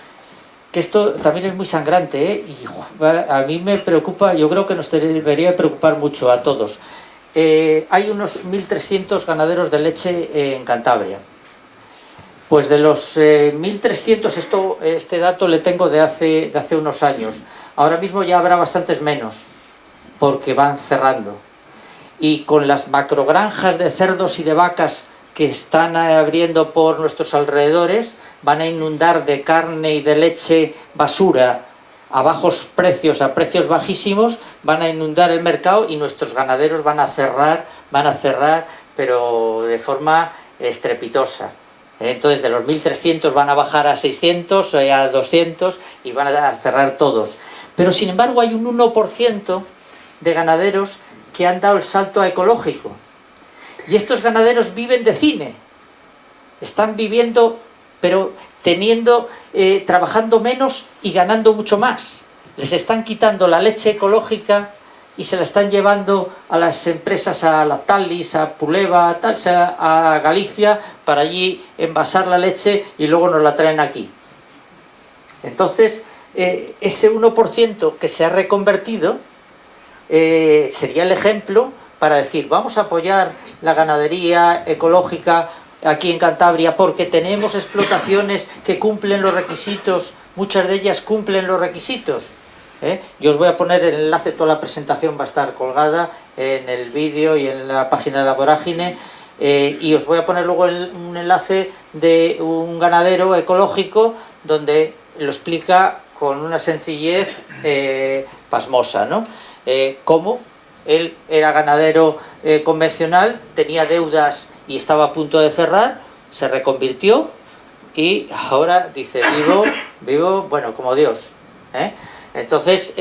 que esto también es muy sangrante ¿eh? y a mí me preocupa, yo creo que nos debería preocupar mucho a todos. Eh, hay unos 1.300 ganaderos de leche en Cantabria. Pues de los 1.300, eh, esto, este dato le tengo de hace, de hace unos años. Ahora mismo ya habrá bastantes menos, porque van cerrando. Y con las macrogranjas de cerdos y de vacas que están abriendo por nuestros alrededores, van a inundar de carne y de leche basura a bajos precios, a precios bajísimos, van a inundar el mercado y nuestros ganaderos van a cerrar, van a cerrar, pero de forma estrepitosa. Entonces de los 1.300 van a bajar a 600, eh, a 200 y van a cerrar todos. Pero sin embargo hay un 1% de ganaderos que han dado el salto a ecológico. Y estos ganaderos viven de cine. Están viviendo pero teniendo, eh, trabajando menos y ganando mucho más. Les están quitando la leche ecológica y se la están llevando a las empresas, a la Talis, a Puleva, a, a Galicia, para allí envasar la leche y luego nos la traen aquí. Entonces, eh, ese 1% que se ha reconvertido eh, sería el ejemplo para decir, vamos a apoyar la ganadería ecológica aquí en Cantabria porque tenemos explotaciones que cumplen los requisitos, muchas de ellas cumplen los requisitos. ¿eh? Yo os voy a poner el enlace, toda la presentación va a estar colgada en el vídeo y en la página de la vorágine y os voy a poner luego un enlace de un ganadero ecológico donde lo explica con una sencillez eh, pasmosa, ¿no? Eh, cómo él era ganadero eh, convencional, tenía deudas y estaba a punto de cerrar, se reconvirtió y ahora dice, vivo, vivo, bueno, como Dios. Entonces,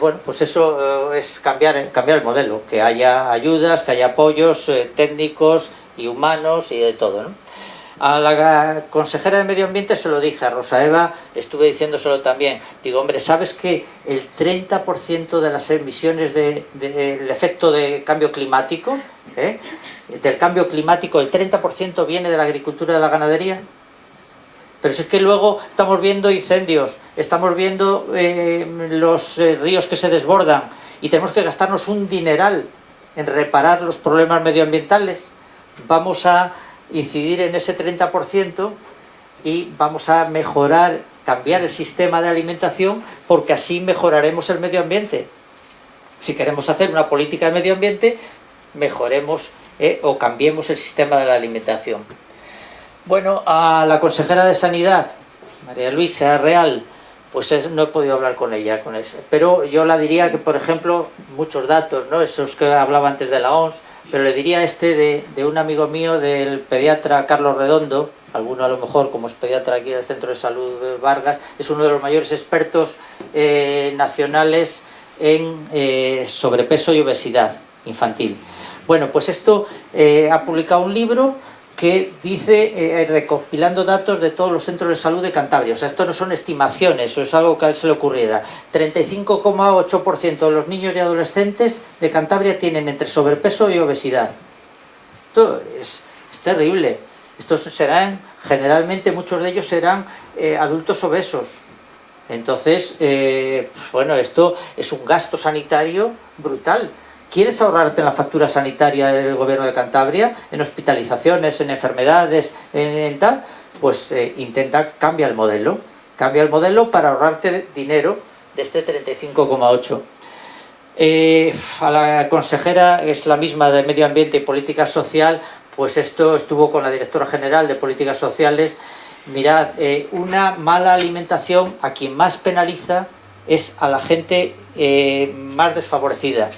bueno, pues eso es cambiar, cambiar el modelo, que haya ayudas, que haya apoyos técnicos y humanos y de todo, ¿no? A la consejera de Medio Ambiente se lo dije, a Rosa Eva estuve diciéndoselo también. Digo, hombre, ¿sabes que el 30% de las emisiones del efecto de cambio climático, eh, del cambio climático, el 30% viene de la agricultura y de la ganadería? Pero si es que luego estamos viendo incendios, estamos viendo eh, los eh, ríos que se desbordan y tenemos que gastarnos un dineral en reparar los problemas medioambientales. Vamos a incidir en ese 30% y vamos a mejorar, cambiar el sistema de alimentación porque así mejoraremos el medio ambiente. Si queremos hacer una política de medio ambiente, mejoremos eh, o cambiemos el sistema de la alimentación. Bueno, a la consejera de Sanidad, María Luisa Real, pues no he podido hablar con ella, con eso. pero yo la diría que, por ejemplo, muchos datos, ¿no? esos que hablaba antes de la OMS, pero le diría este de, un amigo mío, del pediatra Carlos Redondo, alguno a lo mejor como es pediatra aquí del Centro de Salud Vargas, es uno de los mayores expertos eh, nacionales en eh, sobrepeso y obesidad infantil. Bueno, pues esto eh, ha publicado un libro que dice, eh, recopilando datos de todos los centros de salud de Cantabria, o sea, esto no son estimaciones, o es algo que a él se le ocurriera, 35,8% de los niños y adolescentes de Cantabria tienen entre sobrepeso y obesidad. Esto es, terrible. Estos serán, generalmente muchos de ellos serán eh, adultos obesos. Entonces, bueno, esto es un gasto sanitario brutal. ¿Quieres ahorrarte en la factura sanitaria del gobierno de Cantabria? En hospitalizaciones, en enfermedades, en, tal, pues eh, intenta, cambia el modelo. Cambia el modelo para ahorrarte dinero de este 35,8. Eh, a la consejera, es la misma de Medio Ambiente y Política Social, pues esto estuvo con la directora general de Políticas Sociales. Mirad, eh, una mala alimentación a quien más penaliza es a la gente más desfavorecida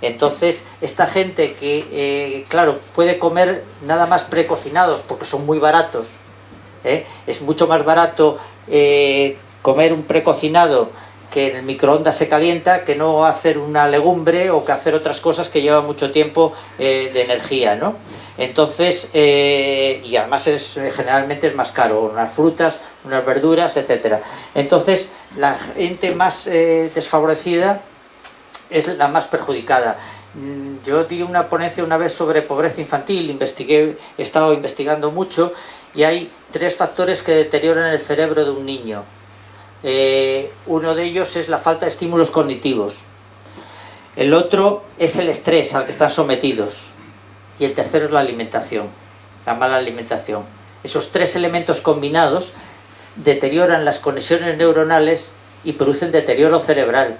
entonces, esta gente que, eh, claro, puede comer nada más precocinados porque son muy baratos, ¿eh? es mucho más barato eh, comer un precocinado que en el microondas se calienta que no hacer una legumbre o que hacer otras cosas que llevan mucho tiempo de energía, ¿no? Entonces, y además es, generalmente es más caro, unas frutas, unas verduras, etcétera. Entonces, la gente más desfavorecida es la más perjudicada. Mm, yo di una ponencia una vez sobre pobreza infantil, investigué, he estado investigando mucho y hay tres factores que deterioran el cerebro de un niño. Eh, uno de ellos es la falta de estímulos cognitivos. El otro es el estrés al que están sometidos. Y el tercero es la alimentación, la mala alimentación. Esos tres elementos combinados deterioran las conexiones neuronales y producen deterioro cerebral.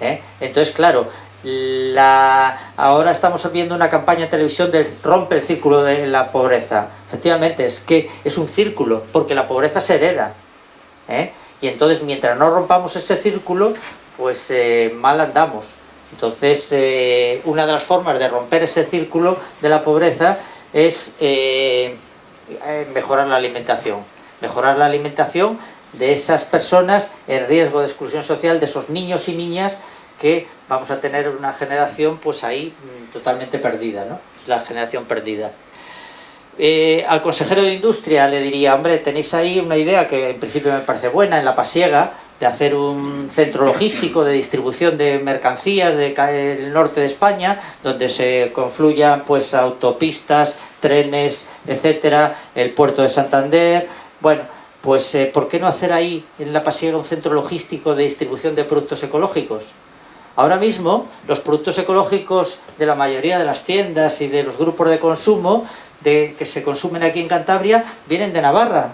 ¿Eh? Entonces, claro, la... ahora estamos viendo una campaña en televisión de rompe el círculo de la pobreza. Efectivamente, es que es un círculo, porque la pobreza se hereda. ¿eh? Y entonces, mientras no rompamos ese círculo, pues eh, mal andamos. Entonces, una de las formas de romper ese círculo de la pobreza es mejorar la alimentación. Mejorar la alimentación de esas personas en riesgo de exclusión social, de esos niños y niñas que vamos a tener una generación pues ahí mm, totalmente perdida, ¿no? Es la generación perdida. Eh, al consejero de Industria le diría, hombre, tenéis ahí una idea que en principio me parece buena en La Pasiega, de hacer un centro logístico de distribución de mercancías del norte de España, donde se confluyan pues autopistas, trenes, etcétera, el puerto de Santander. Bueno, pues eh, ¿por qué no hacer ahí en La Pasiega un centro logístico de distribución de productos ecológicos? Ahora mismo los productos ecológicos de la mayoría de las tiendas y de los grupos de consumo de, que se consumen aquí en Cantabria vienen de Navarra.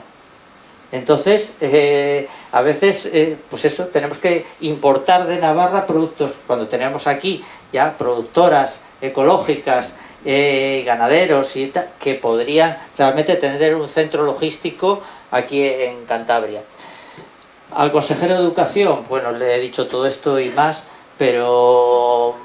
Entonces, eh, a veces, eh, pues eso, tenemos que importar de Navarra productos, cuando tenemos aquí ya productoras ecológicas, eh, ganaderos y que podrían realmente tener un centro logístico aquí en Cantabria. Al consejero de Educación, bueno, le he dicho todo esto y más, pero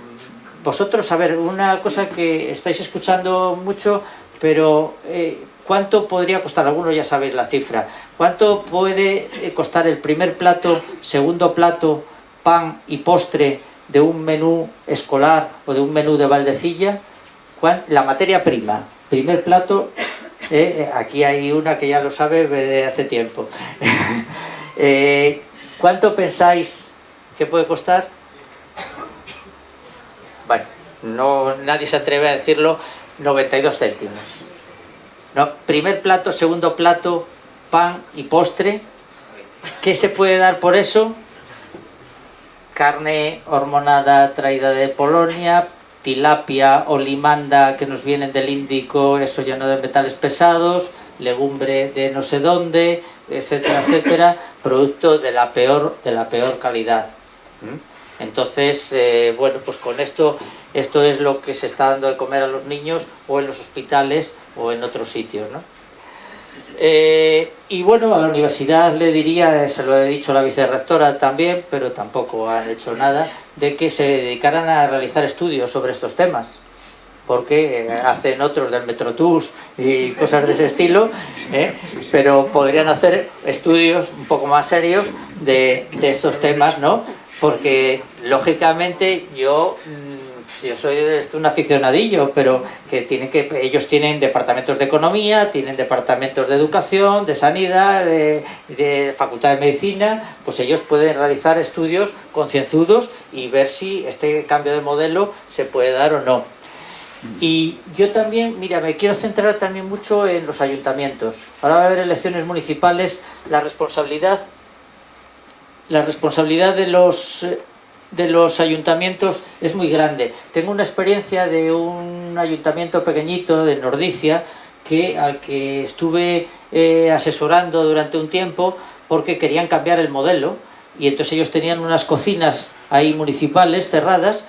vosotros, a ver, una cosa que estáis escuchando mucho, pero eh, ¿cuánto podría costar? Algunos ya sabéis la cifra. ¿Cuánto puede eh, costar el primer plato, segundo plato, pan y postre de un menú escolar o de un menú de Valdecilla? La materia prima, primer plato, eh, aquí hay una que ya lo sabe de hace tiempo. ¿Cuánto pensáis que puede costar? Bueno, no, nadie se atreve a decirlo, 92 céntimos. No, primer plato, segundo plato, pan y postre. ¿Qué se puede dar por eso? Carne hormonada traída de Polonia, tilapia o limanda que nos vienen del Índico, eso lleno de metales pesados, legumbre de no sé dónde, etcétera, etcétera, producto de la peor, de la peor calidad. ¿Mm? Entonces, eh, bueno, pues con esto, esto es lo que se está dando de comer a los niños o en los hospitales o en otros sitios, ¿no? Eh, y bueno, a la universidad le diría, se lo he dicho a la vicerrectora también, pero tampoco han hecho nada, de que se dedicaran a realizar estudios sobre estos temas porque eh, hacen otros del Metrotours y cosas de ese estilo, pero podrían hacer estudios un poco más serios de, de estos temas, ¿no? Porque lógicamente yo mm, yo soy un aficionadillo, pero que, tienen que ellos tienen departamentos de economía, tienen departamentos de educación, de sanidad, de, facultad de medicina, pues ellos pueden realizar estudios concienzudos y ver si este cambio de modelo se puede dar o no. Y yo también, mira, me quiero centrar también mucho en los ayuntamientos. Ahora va a haber elecciones municipales, la responsabilidad la responsabilidad de los, de los ayuntamientos es muy grande. Tengo una experiencia de un ayuntamiento pequeñito de Nordicia que, al que estuve eh, asesorando durante un tiempo porque querían cambiar el modelo y entonces ellos tenían unas cocinas ahí municipales cerradas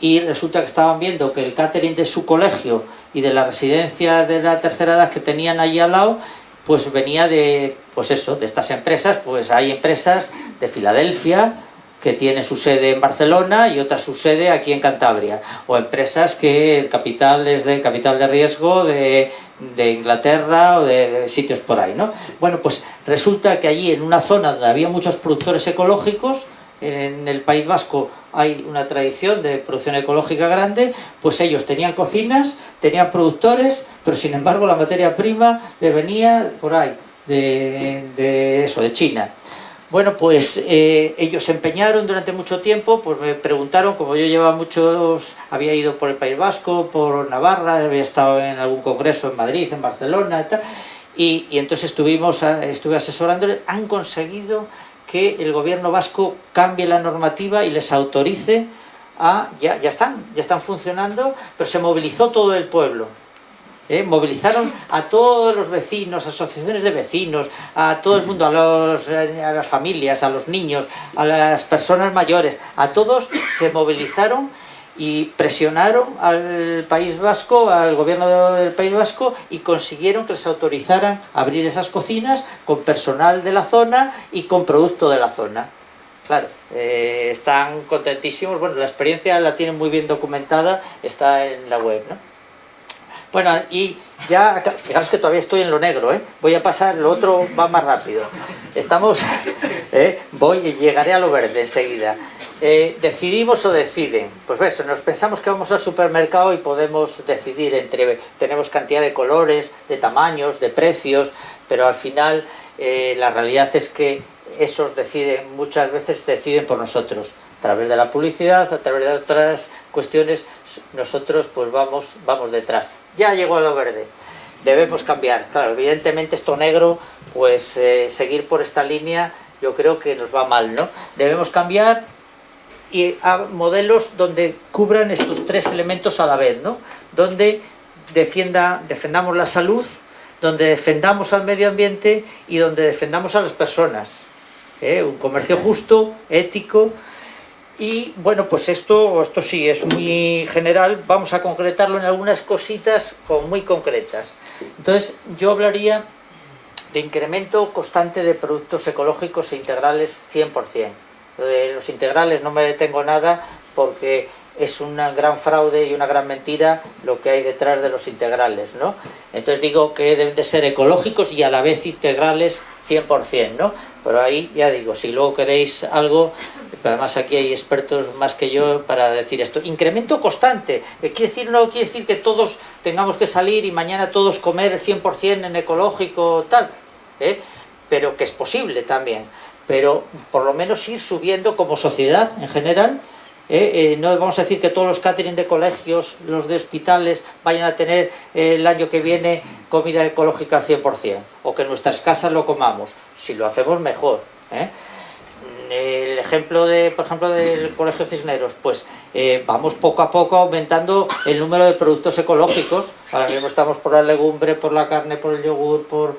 y resulta que estaban viendo que el catering de su colegio y de la residencia de la tercera edad que tenían allí al lado pues venía de, pues eso, de estas empresas, pues hay empresas de Filadelfia, que tiene su sede en Barcelona y otra su sede aquí en Cantabria, o empresas que el capital es de capital de riesgo de, de Inglaterra o de, sitios por ahí, ¿no? Bueno, pues resulta que allí en una zona donde había muchos productores ecológicos, en el País Vasco hay una tradición de producción ecológica grande, pues ellos tenían cocinas, tenían productores, pero sin embargo la materia prima le venía por ahí, de, eso, de China. Bueno, pues eh, ellos se empeñaron durante mucho tiempo, pues me preguntaron, como yo llevaba muchos, había ido por el País Vasco, por Navarra, había estado en algún congreso en Madrid, en Barcelona y y, entonces estuvimos, estuve asesorándoles, han conseguido que el gobierno vasco cambie la normativa y les autorice a, ya, ya están, ya están funcionando, pero se movilizó todo el pueblo, ¿eh? movilizaron a todos los vecinos, asociaciones de vecinos, a todo el mundo, a, los, a las familias, a los niños, a las personas mayores, a todos se movilizaron y presionaron al País Vasco, al gobierno del País Vasco y consiguieron que les autorizaran abrir esas cocinas con personal de la zona y con producto de la zona. Claro, eh, están contentísimos, bueno, la experiencia la tienen muy bien documentada, está en la web, ¿no? Bueno, y ya, fijaros que todavía estoy en lo negro, ¿eh? Voy a pasar, lo otro va más rápido. Estamos, ¿eh? voy, llegaré a lo verde enseguida. Eh, ¿Decidimos o deciden? Pues eso, nos pensamos que vamos al supermercado y podemos decidir entre, tenemos cantidad de colores, de tamaños, de precios, pero al final eh, la realidad es que esos deciden, muchas veces deciden por nosotros, a través de la publicidad, a través de otras cuestiones, nosotros pues vamos, vamos detrás. Ya llegó lo verde, debemos cambiar. Claro, evidentemente esto negro, pues eh, seguir por esta línea yo creo que nos va mal, ¿no? Debemos cambiar y a modelos donde cubran estos tres elementos a la vez, ¿no? Donde defienda, defendamos la salud, donde defendamos al medio ambiente y donde defendamos a las personas. ¿eh? Un comercio justo, ético, y bueno, pues esto, esto sí es muy general, vamos a concretarlo en algunas cositas muy concretas. Entonces, yo hablaría de incremento constante de productos ecológicos e integrales 100%. De los integrales no me detengo nada porque es un gran fraude y una gran mentira lo que hay detrás de los integrales, ¿no? Entonces digo que deben de ser ecológicos y a la vez integrales 100%, ¿no? Pero ahí ya digo, si luego queréis algo, además aquí hay expertos más que yo para decir esto. Incremento constante, quiere decir, no quiere decir que todos tengamos que salir y mañana todos comer 100% en ecológico, tal, ¿eh? pero que es posible también. Pero por lo menos ir subiendo como sociedad en general, ¿eh? Eh, no vamos a decir que todos los catering de colegios, los de hospitales, vayan a tener el año que viene comida ecológica al 100%, o que nuestras casas lo comamos, si lo hacemos mejor. ¿Eh? El ejemplo, de, por ejemplo, del Colegio Cisneros, pues vamos poco a poco aumentando el número de productos ecológicos, ahora mismo estamos por la legumbre, por la carne, por el yogur, por,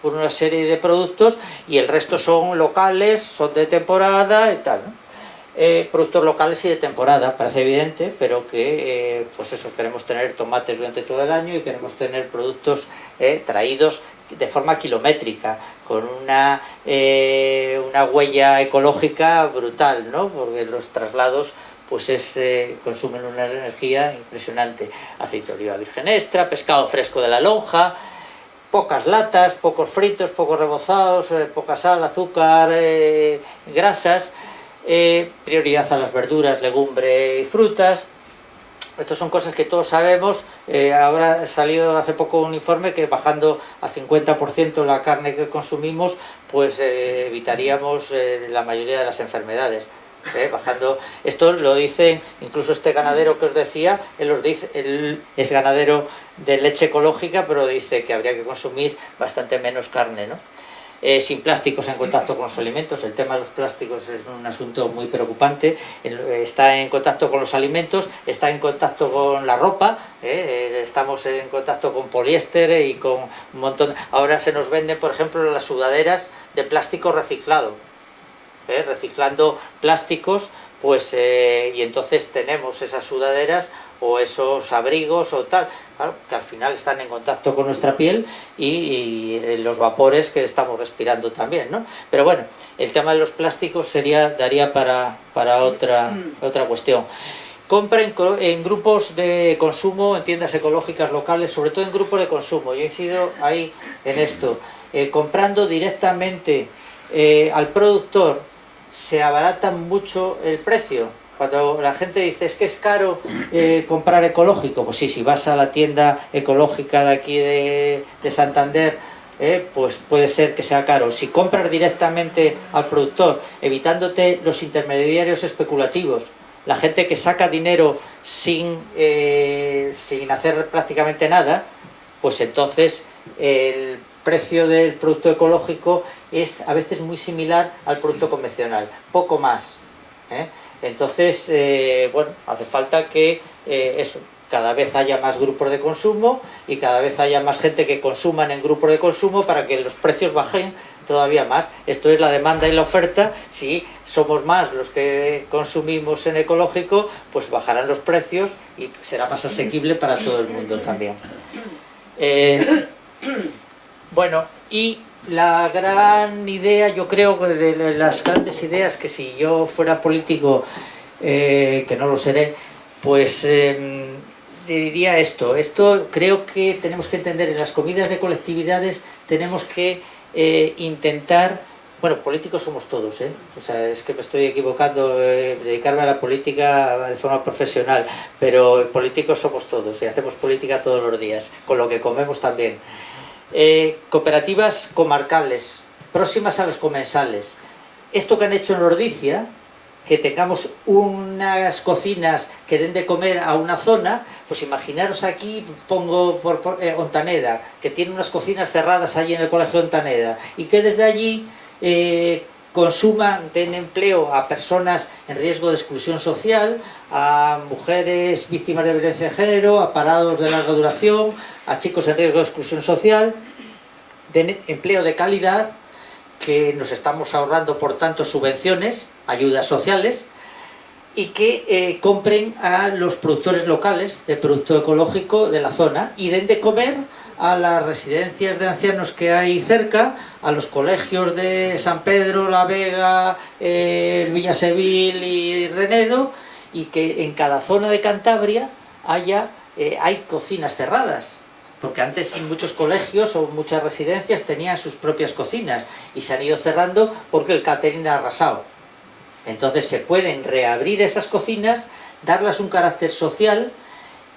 por una serie de productos, y el resto son locales, son de temporada y tal, eh, productos locales y de temporada, parece evidente, pero que eh, pues eso, queremos tener tomates durante todo el año y queremos tener productos eh, traídos de forma kilométrica, con una, una huella ecológica brutal, ¿no? porque los traslados pues es, consumen una energía impresionante. Aceite de oliva virgen extra, pescado fresco de la lonja, pocas latas, pocos fritos, pocos rebozados, poca sal, azúcar, grasas, eh, prioridad a las verduras, legumbre y frutas. Estas son cosas que todos sabemos. Eh, ahora ha salido hace poco un informe que bajando a 50% la carne que consumimos, pues eh, evitaríamos la mayoría de las enfermedades. bajando esto lo dicen incluso este ganadero que os decía él, dice, él es ganadero de leche ecológica pero dice que habría que consumir bastante menos carne ¿no? Eh, sin plásticos en contacto con los alimentos. El tema de los plásticos es un asunto muy preocupante. Está en contacto con los alimentos, está en contacto con la ropa, eh, estamos en contacto con poliéster y con un montón... Ahora se nos venden, por ejemplo, las sudaderas de plástico reciclado. Eh, reciclando plásticos, pues y entonces tenemos esas sudaderas o esos abrigos o tal, que al final están en contacto con nuestra piel y, los vapores que estamos respirando también, ¿no? Pero bueno, el tema de los plásticos sería daría para, para otra, otra cuestión. Compra en, grupos de consumo, en tiendas ecológicas locales, sobre todo en grupos de consumo. Yo he incido ahí en esto. Eh, comprando directamente eh, al productor, se abarata mucho el precio cuando la gente dice, es que es caro eh, comprar ecológico, pues sí, si vas a la tienda ecológica de aquí de, Santander, eh, pues puede ser que sea caro. Si compras directamente al productor, evitándote los intermediarios especulativos, la gente que saca dinero sin, eh, sin hacer prácticamente nada, pues entonces el precio del producto ecológico es a veces muy similar al producto convencional, poco más. Entonces, eh, bueno, hace falta que eh, eso, cada vez haya más grupos de consumo y cada vez haya más gente que consuman en grupos de consumo para que los precios bajen todavía más. Esto es la demanda y la oferta. Si somos más los que consumimos en ecológico, pues bajarán los precios y será más asequible para todo el mundo también. Eh, bueno, y la gran idea, yo creo de las grandes ideas que si yo fuera político, eh, que no lo seré, pues em, diría esto, esto creo que tenemos que entender, en las comidas de colectividades tenemos que eh, intentar, bueno, políticos somos todos, ¿eh? o sea, es que me estoy equivocando, eh, dedicarme a la política de forma profesional, pero políticos somos todos y hacemos política todos los días, con lo que comemos también. Eh, cooperativas comarcales, próximas a los comensales. Esto que han hecho en Ordicia, que tengamos unas cocinas que den de comer a una zona, pues imaginaros aquí, pongo por, por eh, Ontaneda, que tiene unas cocinas cerradas allí en el colegio Ontaneda, y que desde allí eh, consuman, den empleo a personas en riesgo de exclusión social, a mujeres víctimas de violencia de género, a parados de larga duración, a chicos en riesgo de exclusión social, den empleo de calidad, que nos estamos ahorrando por tanto subvenciones, ayudas sociales, y que eh, compren a los productores locales de producto ecológico de la zona y den de comer a las residencias de ancianos que hay cerca, a los colegios de San Pedro, La Vega, eh, Villa Sevil y Renedo, y que en cada zona de Cantabria haya, eh, hay cocinas cerradas porque antes muchos colegios o muchas residencias tenían sus propias cocinas y se han ido cerrando porque el catering ha arrasado. Entonces se pueden reabrir esas cocinas, darles un carácter social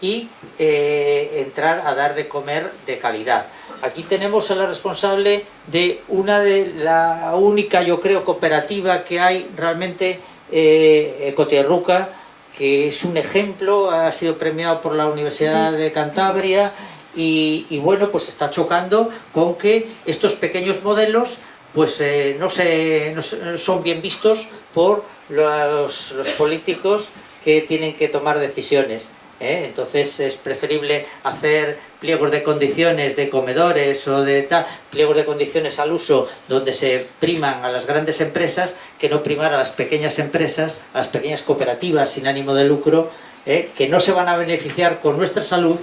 y eh, entrar a dar de comer de calidad. Aquí tenemos a la responsable de una de la única, yo creo, cooperativa que hay realmente, eh, Cotierruca, que es un ejemplo, ha sido premiado por la Universidad de Cantabria y, bueno, pues está chocando con que estos pequeños modelos pues eh, no, se, no, son bien vistos por los, los, políticos que tienen que tomar decisiones. ¿Eh? Entonces es preferible hacer pliegos de condiciones de comedores o de tal, pliegos de condiciones al uso donde se priman a las grandes empresas que no primar a las pequeñas empresas, a las pequeñas cooperativas sin ánimo de lucro, ¿eh? que no se van a beneficiar con nuestra salud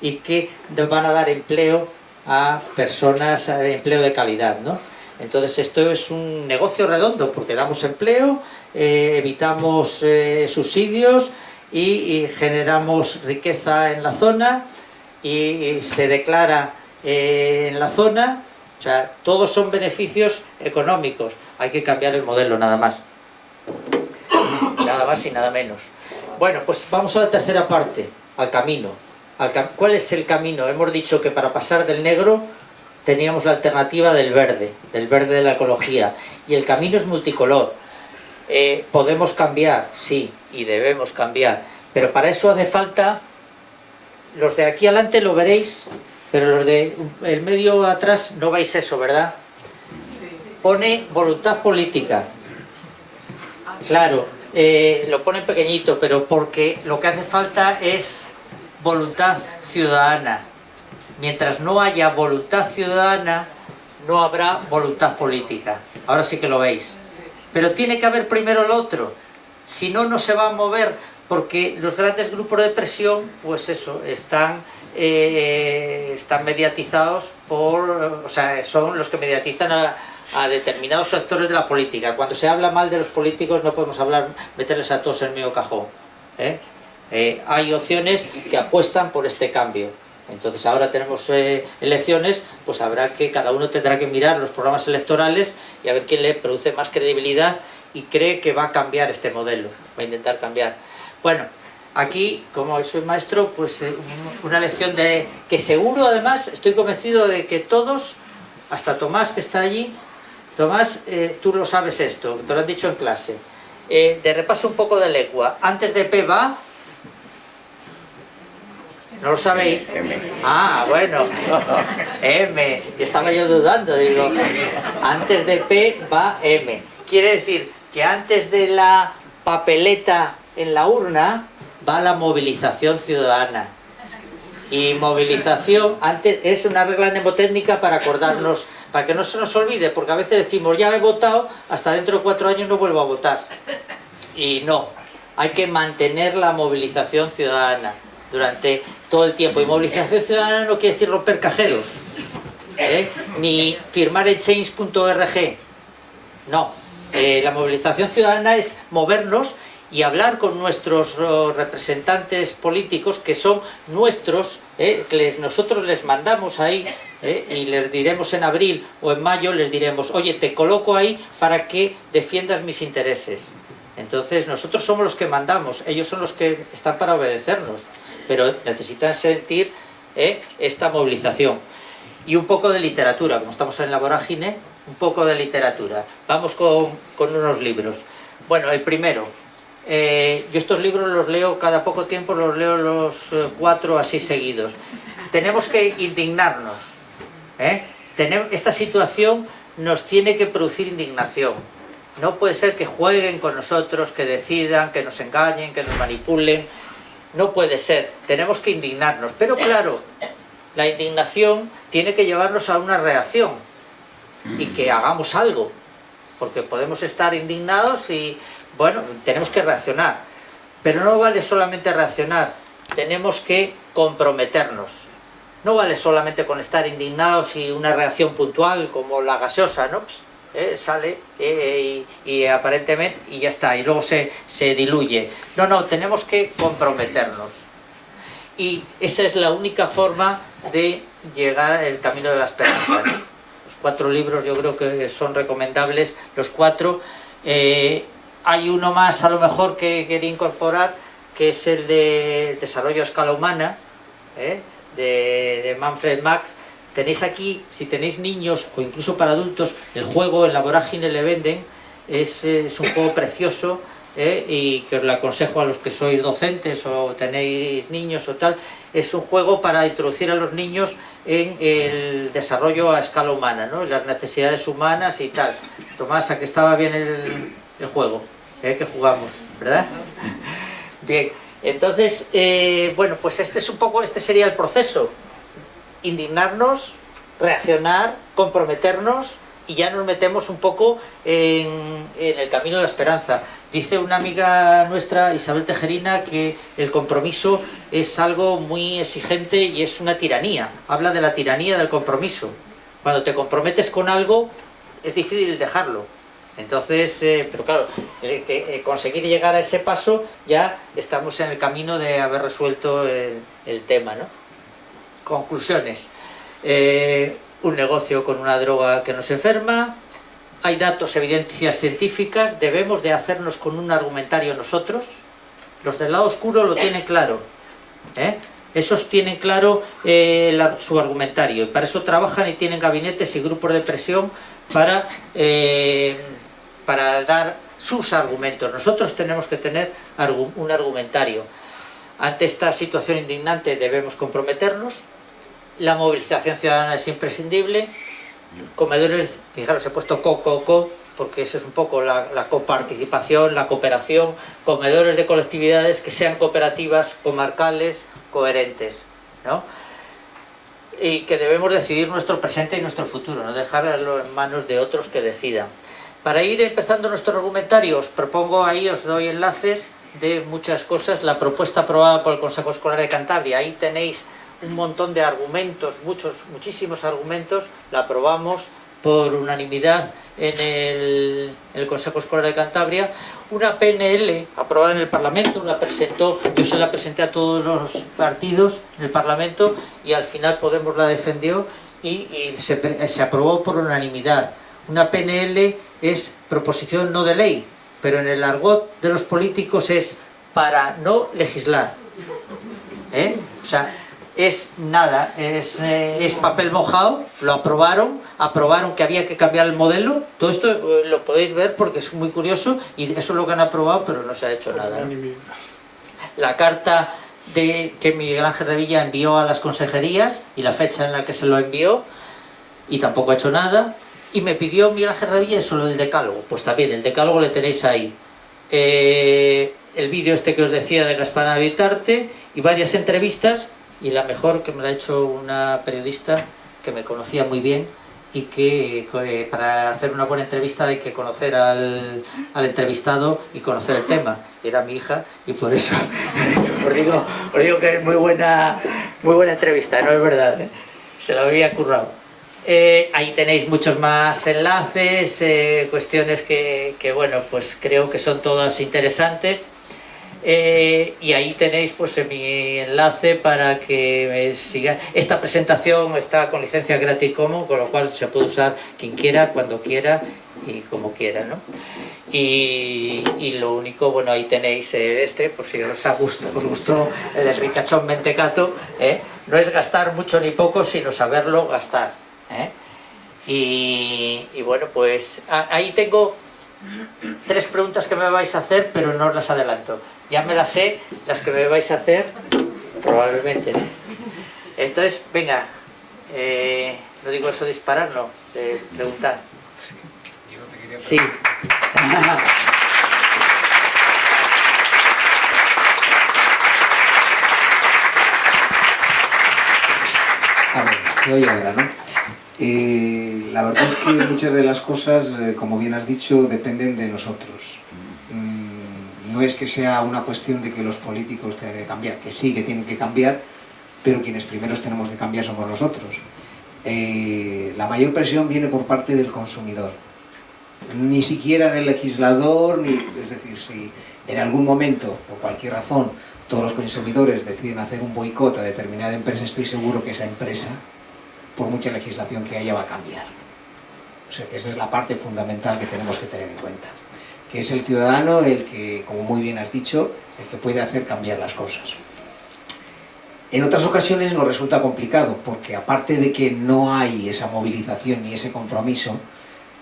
y que van a dar empleo a personas, empleo de calidad, ¿no? Entonces esto es un negocio redondo porque damos empleo, eh, evitamos eh, subsidios y, generamos riqueza en la zona y, se declara eh, en la zona, o sea, todos son beneficios económicos, hay que cambiar el modelo nada más, nada más y nada menos. Bueno, pues vamos a la tercera parte, al camino. ¿Cuál es el camino? Hemos dicho que para pasar del negro teníamos la alternativa del verde, del verde de la ecología, y el camino es multicolor. Eh, podemos cambiar, sí, y debemos cambiar, pero para eso hace falta, los de aquí adelante lo veréis, pero los de el medio atrás no veis eso, ¿verdad? Pone voluntad política. Claro, eh, lo pone pequeñito, pero porque lo que hace falta es voluntad ciudadana. Mientras no haya voluntad ciudadana, no habrá voluntad política. Ahora sí que lo veis. Pero tiene que haber primero el otro. Si no, no se va a mover, porque los grandes grupos de presión, pues eso, están, eh, están mediatizados por... O sea, son los que mediatizan a, determinados sectores de la política. Cuando se habla mal de los políticos no podemos hablar, meterles a todos en el medio cajón. ¿eh? Eh, hay opciones que apuestan por este cambio. Entonces ahora tenemos elecciones, pues habrá que, cada uno tendrá que mirar los programas electorales y a ver quién le produce más credibilidad y cree que va a cambiar este modelo, va a intentar cambiar. Bueno, aquí, como soy maestro, pues eh, una lección de que seguro además, estoy convencido de que todos, hasta Tomás que está allí, Tomás, eh, tú lo sabes esto, te lo han dicho en clase, eh, de repaso un poco de lengua, antes de P va, ¿No lo sabéis? M. Ah, bueno. M. Estaba yo dudando, digo. Antes de P va M. Quiere decir que antes de la papeleta en la urna va la movilización ciudadana. Y movilización antes es una regla mnemotécnica para acordarnos, para que no se nos olvide, porque a veces decimos ya he votado, hasta dentro de cuatro años no vuelvo a votar. Y no, hay que mantener la movilización ciudadana durante todo el tiempo. Y movilización ciudadana no quiere decir romper cajeros, ¿eh? ni firmar el change.org. No, eh, la movilización ciudadana es movernos y hablar con nuestros oh, representantes políticos que son nuestros, eh, que nosotros les mandamos ahí eh, y les diremos en abril o en mayo, les diremos, oye, te coloco ahí para que defiendas mis intereses. Entonces nosotros somos los que mandamos, ellos son los que están para obedecernos, pero necesitan sentir eh, esta movilización. Y un poco de literatura, como estamos en la vorágine, un poco de literatura. Vamos con, unos libros. Bueno, el primero, eh, yo estos libros los leo cada poco tiempo, los leo los eh, cuatro así seguidos. Tenemos que indignarnos. ¿eh? esta situación nos tiene que producir indignación. No puede ser que jueguen con nosotros, que decidan, que nos engañen, que nos manipulen. No puede ser. Tenemos que indignarnos. Pero claro, la indignación tiene que llevarnos a una reacción y que hagamos algo. Porque podemos estar indignados y bueno, tenemos que reaccionar. Pero no vale solamente reaccionar, tenemos que comprometernos. No vale solamente con estar indignados y una reacción puntual como la gaseosa, ¿no? Eh, sale eh, y, aparentemente y ya está, y luego se, se diluye. No, no, tenemos que comprometernos. Y esa es la única forma de llegar al camino de la esperanza. Los cuatro libros yo creo que son recomendables, los cuatro. Eh, hay uno más a lo mejor que quería incorporar, que es el de desarrollo a escala humana, ¿eh? de, Manfred Max. Tenéis aquí, si tenéis niños o incluso para adultos, el juego en la vorágine le venden, es, un juego precioso ¿eh? y que os lo aconsejo a los que sois docentes o tenéis niños o tal, es un juego para introducir a los niños en el desarrollo a escala humana, ¿no? las necesidades humanas y tal. Tomás, a que estaba bien el, el juego ¿eh? que jugamos, ¿verdad? Bien, entonces, eh, bueno, pues este es un poco, este sería el proceso. Indignarnos, reaccionar, comprometernos y ya nos metemos un poco en, el camino de la esperanza. Dice una amiga nuestra, Isabel Tejerina, que el compromiso es algo muy exigente y es una tiranía. Habla de la tiranía del compromiso. Cuando te comprometes con algo, es difícil dejarlo. Entonces, eh, pero claro, eh, conseguir llegar a ese paso ya estamos en el camino de haber resuelto el, tema, ¿no? Conclusiones. un negocio con una droga que nos enferma, hay datos, evidencias científicas, debemos de hacernos con un argumentario nosotros, los del lado oscuro lo tienen claro, esos tienen claro su argumentario y para eso trabajan y tienen gabinetes y grupos de presión para para dar sus argumentos. Nosotros tenemos que tener un argumentario. Ante esta situación indignante debemos comprometernos. La movilización ciudadana es imprescindible. Comedores, fijaros, he puesto co, co, co, porque eso es un poco la, la coparticipación, la cooperación. Comedores de colectividades que sean cooperativas, comarcales, coherentes. ¿no? Y que debemos decidir nuestro presente y nuestro futuro, no dejarlo en manos de otros que decidan. Para ir empezando nuestro argumentario, os propongo ahí, os doy enlaces de muchas cosas, la propuesta aprobada por el Consejo Escolar de Cantabria, ahí tenéis un montón de argumentos, muchos, muchísimos argumentos, la aprobamos por unanimidad en el, Consejo Escolar de Cantabria, una PNL aprobada en el Parlamento, la presentó, yo se la presenté a todos los partidos en el Parlamento y al final Podemos la defendió y, y se, se aprobó por unanimidad. Una PNL es proposición no de ley, pero en el argot de los políticos es para no legislar. ¿Eh? O sea, es nada, es, eh, es, papel mojado, lo aprobaron, aprobaron que había que cambiar el modelo, todo esto eh, lo podéis ver porque es muy curioso y eso es lo que han aprobado, pero no se ha hecho nada. La carta de, que Miguel Ángel de Villa envió a las consejerías y la fecha en la que se lo envió y tampoco ha hecho nada y me pidió Miguel Ángel solo el decálogo. Pues también, el decálogo le tenéis ahí. Eh, el vídeo este que os decía de Gaspar Habitarte y varias entrevistas y la mejor que me la ha hecho una periodista que me conocía muy bien y que eh, para hacer una buena entrevista hay que conocer al, entrevistado y conocer el tema. Era mi hija y por eso os, digo, os digo que es muy buena, muy buena entrevista, no es verdad, ¿eh? se la había currado. Eh, ahí tenéis muchos más enlaces, cuestiones que, bueno, pues creo que son todas interesantes. Eh, y ahí tenéis pues mi enlace para que siga. Esta presentación está con licencia Creative Commons, con lo cual se puede usar quien quiera, cuando quiera y como quiera, ¿no? Y, lo único, bueno, ahí tenéis eh, este, por si os, ha gustado, os gustó el ricachón mentecato, ¿eh? no es gastar mucho ni poco, sino saberlo gastar. Y, y, bueno, pues ahí tengo tres preguntas que me vais a hacer, pero no os las adelanto. Ya me las sé, las que me vais a hacer, probablemente. Entonces, venga, eh, no digo eso disparar, no, de preguntar. Sí, quería Sí. A ver, se oye ahora, ¿no? Eh, la verdad es que muchas de las cosas, eh, como bien has dicho, dependen de nosotros. No es que sea una cuestión de que los políticos tengan que cambiar, que sí que tienen que cambiar, pero quienes primeros tenemos que cambiar somos nosotros. Eh, la mayor presión viene por parte del consumidor, ni siquiera del legislador, ni, es decir, si en algún momento, por cualquier razón, todos los consumidores deciden hacer un boicot a determinada empresa, estoy seguro que esa empresa por mucha legislación que haya va a cambiar. O sea que esa es la parte fundamental que tenemos que tener en cuenta. Que es el ciudadano el que, como muy bien has dicho, el que puede hacer cambiar las cosas. En otras ocasiones nos resulta complicado, porque aparte de que no hay esa movilización ni ese compromiso,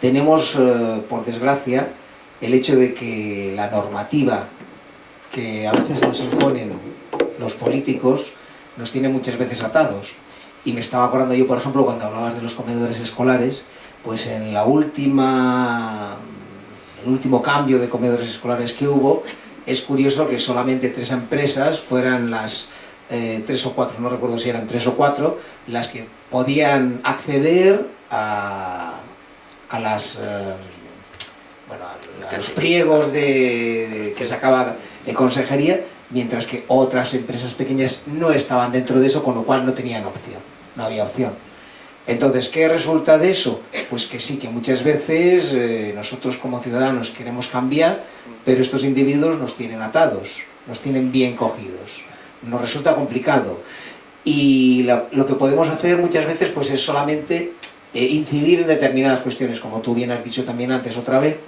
tenemos, eh, por desgracia, el hecho de que la normativa que a veces nos imponen los políticos nos tiene muchas veces atados y me estaba acordando yo, por ejemplo, cuando hablabas de los comedores escolares, pues en la última, el último cambio de comedores escolares que hubo, es curioso que solamente tres empresas fueran las eh, tres o cuatro, no recuerdo si eran tres o cuatro, las que podían acceder a, a las... Eh, bueno, a los pliegos de, que sacaba de consejería mientras que otras empresas pequeñas no estaban dentro de eso, con lo cual no tenían opción, no había opción. Entonces, ¿qué resulta de eso? Pues que sí, que muchas veces eh, nosotros como ciudadanos queremos cambiar, pero estos individuos nos tienen atados, nos tienen bien cogidos. Nos resulta complicado. Y lo que podemos hacer muchas veces pues es solamente eh, incidir en determinadas cuestiones, como tú bien has dicho también antes otra vez,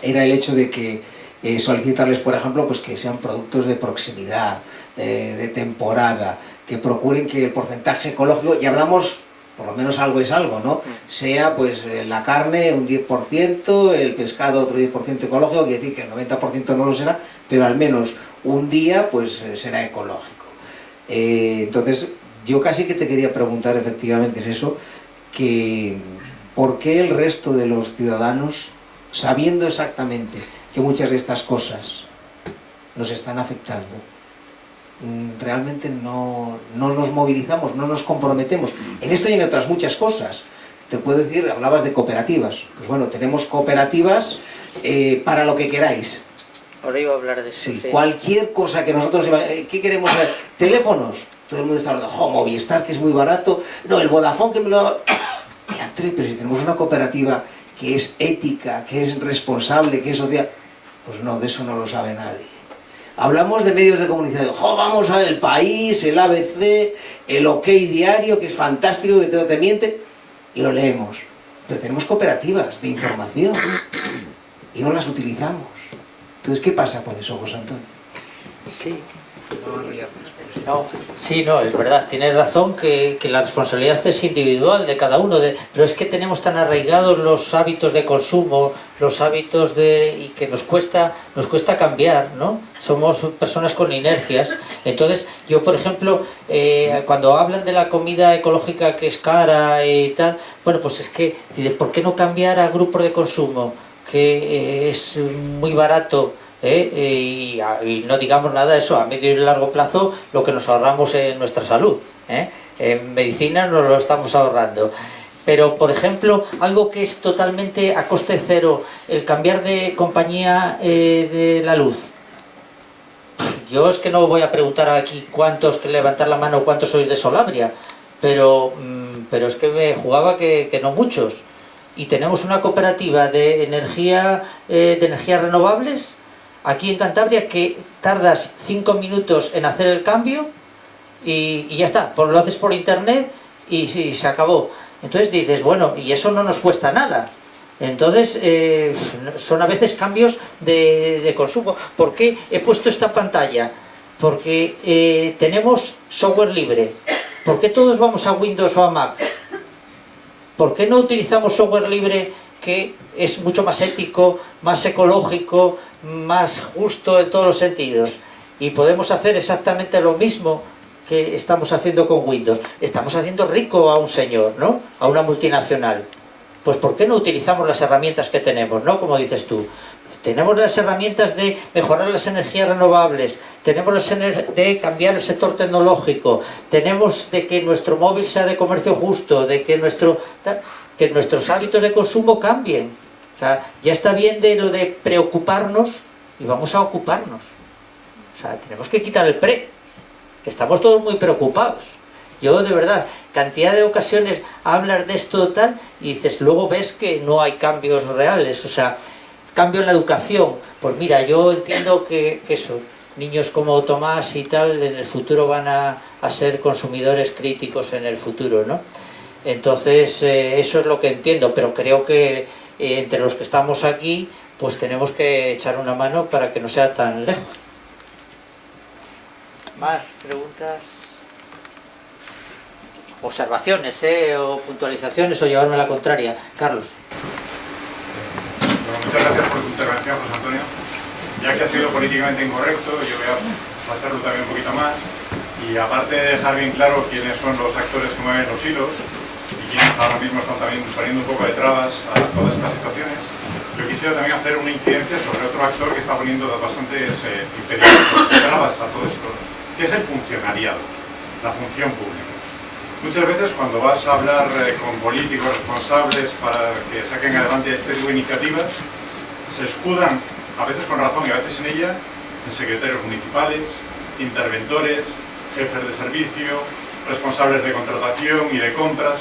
era el hecho de que eh, solicitarles, por ejemplo, pues que sean productos de proximidad, de temporada, que procuren que el porcentaje ecológico, y hablamos, por lo menos algo es algo, ¿no? Sea pues eh, la carne un 10%, el pescado otro 10% ecológico, quiere decir que el 90% no lo será, pero al menos un día pues será ecológico. entonces, yo casi que te quería preguntar efectivamente es eso, que ¿por qué el resto de los ciudadanos, sabiendo exactamente que muchas de estas cosas nos están afectando. Mm, realmente no, nos movilizamos, no nos comprometemos. En esto y en otras muchas cosas. Te puedo decir, hablabas de cooperativas. Pues bueno, tenemos cooperativas eh, para lo que queráis. Ahora iba a hablar de eso. Sí, cualquier cosa que nosotros... Eh, ¿Qué queremos saber? Teléfonos. Todo el mundo está hablando, jo, Movistar, que es muy barato. No, el Vodafone que me lo... Pero si tenemos una cooperativa que es ética, que es responsable, que es social pues no, de eso no lo sabe nadie. Hablamos de medios de comunicación, ¡jo, vamos a el país, el ABC, el OK diario, que es fantástico, que todo te miente, y lo leemos. Pero tenemos cooperativas de información y no las utilizamos. Entonces, ¿qué pasa con eso, José Antonio? Sí. Sí, no, es verdad, tienes razón que, la responsabilidad es individual de cada uno, de, pero es que tenemos tan arraigados los hábitos de consumo, los hábitos de y que nos cuesta, nos cuesta cambiar, ¿no? Somos personas con inercias. Entonces, yo por ejemplo, eh, cuando hablan de la comida ecológica que es cara y tal, bueno, pues es que, ¿por qué no cambiar a grupos de consumo? que eh, es muy barato ¿eh? y, no digamos nada eso, a medio y largo plazo lo que nos ahorramos en nuestra salud. ¿eh? En medicina nos lo estamos ahorrando. Pero, por ejemplo, algo que es totalmente a coste cero, el cambiar de compañía eh, de la luz. Yo es que no voy a preguntar aquí cuántos, que levantar la mano, cuántos sois de Solabria, pero, mm, pero es que me jugaba que no muchos. Y tenemos una cooperativa de energía de energías renovables aquí en Cantabria que tardas cinco minutos en hacer el cambio y, ya está, pues lo haces por internet y, se acabó. Entonces dices, bueno, y eso no nos cuesta nada. Entonces, eh, son a veces cambios de, consumo. ¿Por qué he puesto esta pantalla? Porque eh, tenemos software libre. ¿Por qué todos vamos a Windows o a Mac? ¿Por qué no utilizamos software libre que es mucho más ético, más ecológico, más justo en todos los sentidos? Y podemos hacer exactamente lo mismo que estamos haciendo con Windows. Estamos haciendo rico a un señor, ¿no? A una multinacional. Pues ¿por qué no utilizamos las herramientas que tenemos, ¿no? Como dices tú. Tenemos las herramientas de mejorar las energías renovables, tenemos las de cambiar el sector tecnológico, tenemos de que nuestro móvil sea de comercio justo, de que, nuestro, que nuestros hábitos de consumo cambien. O sea, ya está bien de lo de preocuparnos y vamos a ocuparnos. O sea, tenemos que quitar el pre, que estamos todos muy preocupados. Yo, de verdad, cantidad de ocasiones hablas de esto tal y dices, luego ves que no hay cambios reales. O sea, cambio en la educación. Pues mira, yo entiendo que, eso, niños como Tomás y tal, en el futuro van a, ser consumidores críticos en el futuro, ¿no? Entonces, eh, eso es lo que entiendo, pero creo que eh, entre los que estamos aquí, pues tenemos que echar una mano para que no sea tan lejos. ¿Más preguntas? Observaciones, ¿eh? O puntualizaciones o llevarme a la contraria. Carlos muchas gracias por tu intervención, José Antonio. Ya que ha sido políticamente incorrecto, yo voy a pasarlo también un poquito más. Y aparte de dejar bien claro quiénes son los actores que mueven los hilos ahora mismo están también poniendo un poco de trabas a todas estas situaciones, yo quisiera también hacer una incidencia sobre otro actor que está poniendo bastantes eh, trabas a todo esto, que es el funcionariado, la función pública. Muchas veces cuando vas a hablar eh, con políticos responsables para que saquen adelante este tipo de iniciativas, se escudan, a veces con razón y a veces en ella, en secretarios municipales, interventores, jefes de servicio, responsables de contratación y de compras,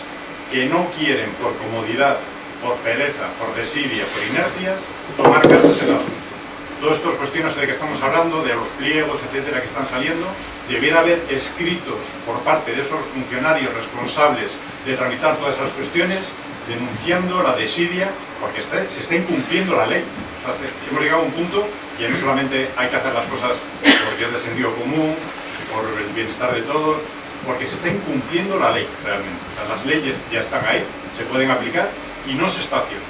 que no quieren por comodidad, por pereza, por desidia, por inercias, tomar cartas en la Todas estas cuestiones de que estamos hablando, de los pliegos, etcétera, que están saliendo, debiera haber escritos por parte de esos funcionarios responsables de tramitar todas esas cuestiones, denunciando la desidia, porque se está incumpliendo la ley. hemos llegado a un punto que no solamente hay que hacer las cosas porque es de sentido común, por el bienestar de todos, porque se está incumpliendo la ley realmente. las leyes ya están ahí, se pueden aplicar y no se está haciendo.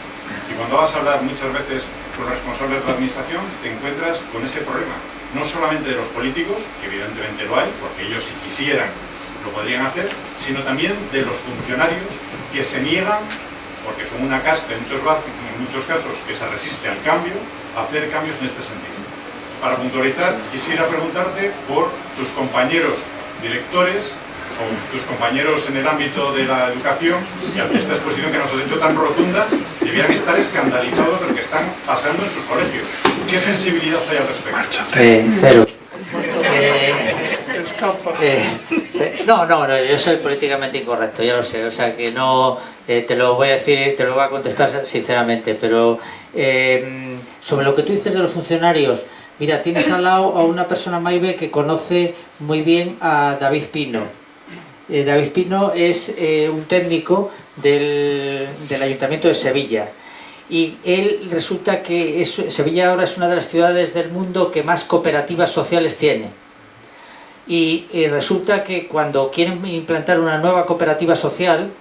Y cuando vas a hablar muchas veces con responsables de la administración, te encuentras con ese problema. No solamente de los políticos, que evidentemente lo hay, porque ellos si quisieran lo podrían hacer, sino también de los funcionarios que se niegan, porque son una casta en muchos, en muchos casos que se resiste al cambio, a hacer cambios en este sentido. Para puntualizar, quisiera preguntarte por tus compañeros directores tus compañeros en el ámbito de la educación y ante esta exposición que nos has hecho tan rotunda, debieran estar escandalizados de lo que están pasando en sus colegios. ¿Qué sensibilidad hay al respecto? Eh, cero. Eh, eh, no, no, no, yo soy políticamente incorrecto, ya lo sé, o sea que no, te lo voy a decir, te lo voy a contestar sinceramente, pero sobre lo que tú dices de los funcionarios, mira, tienes al lado a una persona, Maive, que conoce muy bien a David Pino, eh, David Pino es eh, un técnico del, Ayuntamiento de Sevilla. Y él resulta que Sevilla ahora es una de las ciudades del mundo que más cooperativas sociales tiene. Y, resulta que cuando quieren implantar una nueva cooperativa social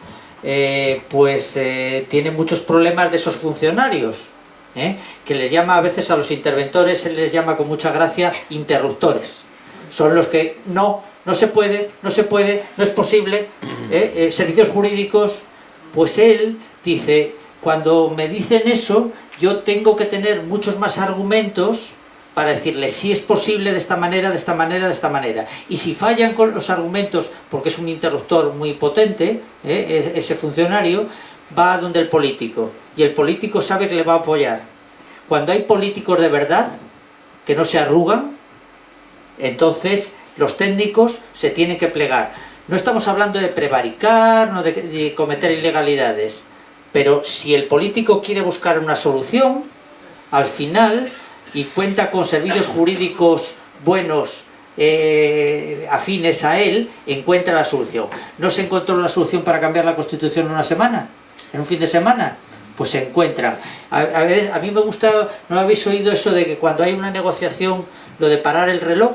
eh, pues tiene muchos problemas de esos funcionarios que les llama a veces a los interventores, se les llama con mucha gracia interruptores son los que no no se puede, no se puede, no es posible, ¿eh? Eh, servicios jurídicos, pues él dice, cuando me dicen eso, yo tengo que tener muchos más argumentos para decirle si es posible de esta manera, de esta manera, de esta manera. Y si fallan con los argumentos, porque es un interruptor muy potente, ¿eh? ese funcionario, va donde el político. Y el político sabe que le va a apoyar. Cuando hay políticos de verdad, que no se arrugan, entonces los técnicos se tienen que plegar. No estamos hablando de prevaricar, no de, cometer ilegalidades, pero si el político quiere buscar una solución, al final y cuenta con servicios jurídicos buenos eh, afines a él, encuentra la solución. ¿No se encontró la solución para cambiar la Constitución en una semana? ¿En un fin de semana? Pues se encuentra. A, a, mí me gusta, ¿no habéis oído eso de que cuando hay una negociación, lo de parar el reloj?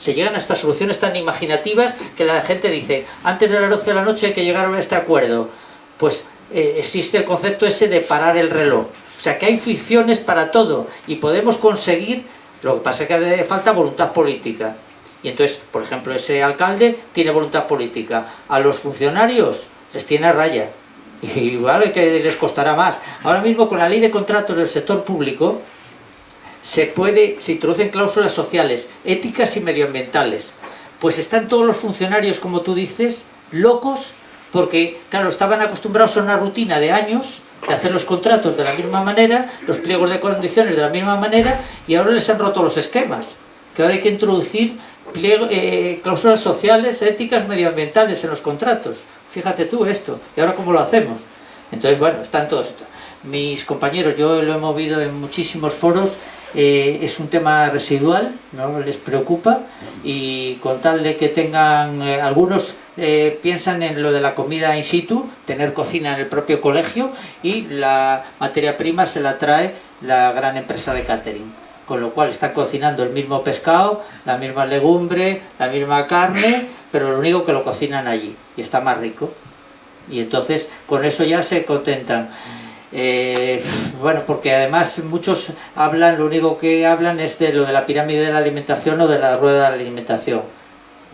Se llegan a estas soluciones tan imaginativas que la gente dice, antes de las 12 de la noche hay que llegar a este acuerdo. Pues eh, existe el concepto ese de parar el reloj. O sea que hay ficciones para todo y podemos conseguir lo que pasa es que hace falta voluntad política. Y entonces, por ejemplo, ese alcalde tiene voluntad política. A los funcionarios les tiene a raya. Y que les costará más. Ahora mismo con la ley de contratos del sector público se puede, se introducen cláusulas sociales, éticas y medioambientales. Pues están todos los funcionarios, como tú dices, locos porque, claro, estaban acostumbrados a una rutina de años de hacer los contratos de la misma manera, los pliegos de condiciones de la misma manera, y ahora les han roto los esquemas. Que ahora hay que introducir eh, cláusulas sociales, éticas, medioambientales en los contratos. Fíjate tú esto, ¿y ahora cómo lo hacemos? Entonces, bueno, están todos... Mis compañeros, yo lo he movido en muchísimos foros, eh, es un tema residual, no les preocupa, y con tal de que tengan eh, algunos eh, piensan en lo de la comida in situ, tener cocina en el propio colegio y la materia prima se la trae la gran empresa de catering. Con lo cual están cocinando el mismo pescado, la misma legumbre, la misma carne, pero lo único que lo cocinan allí y está más rico. Y entonces con eso ya se contentan. Eh, bueno, porque además muchos hablan, lo único que hablan es de lo de la pirámide de la alimentación o de la rueda de la alimentación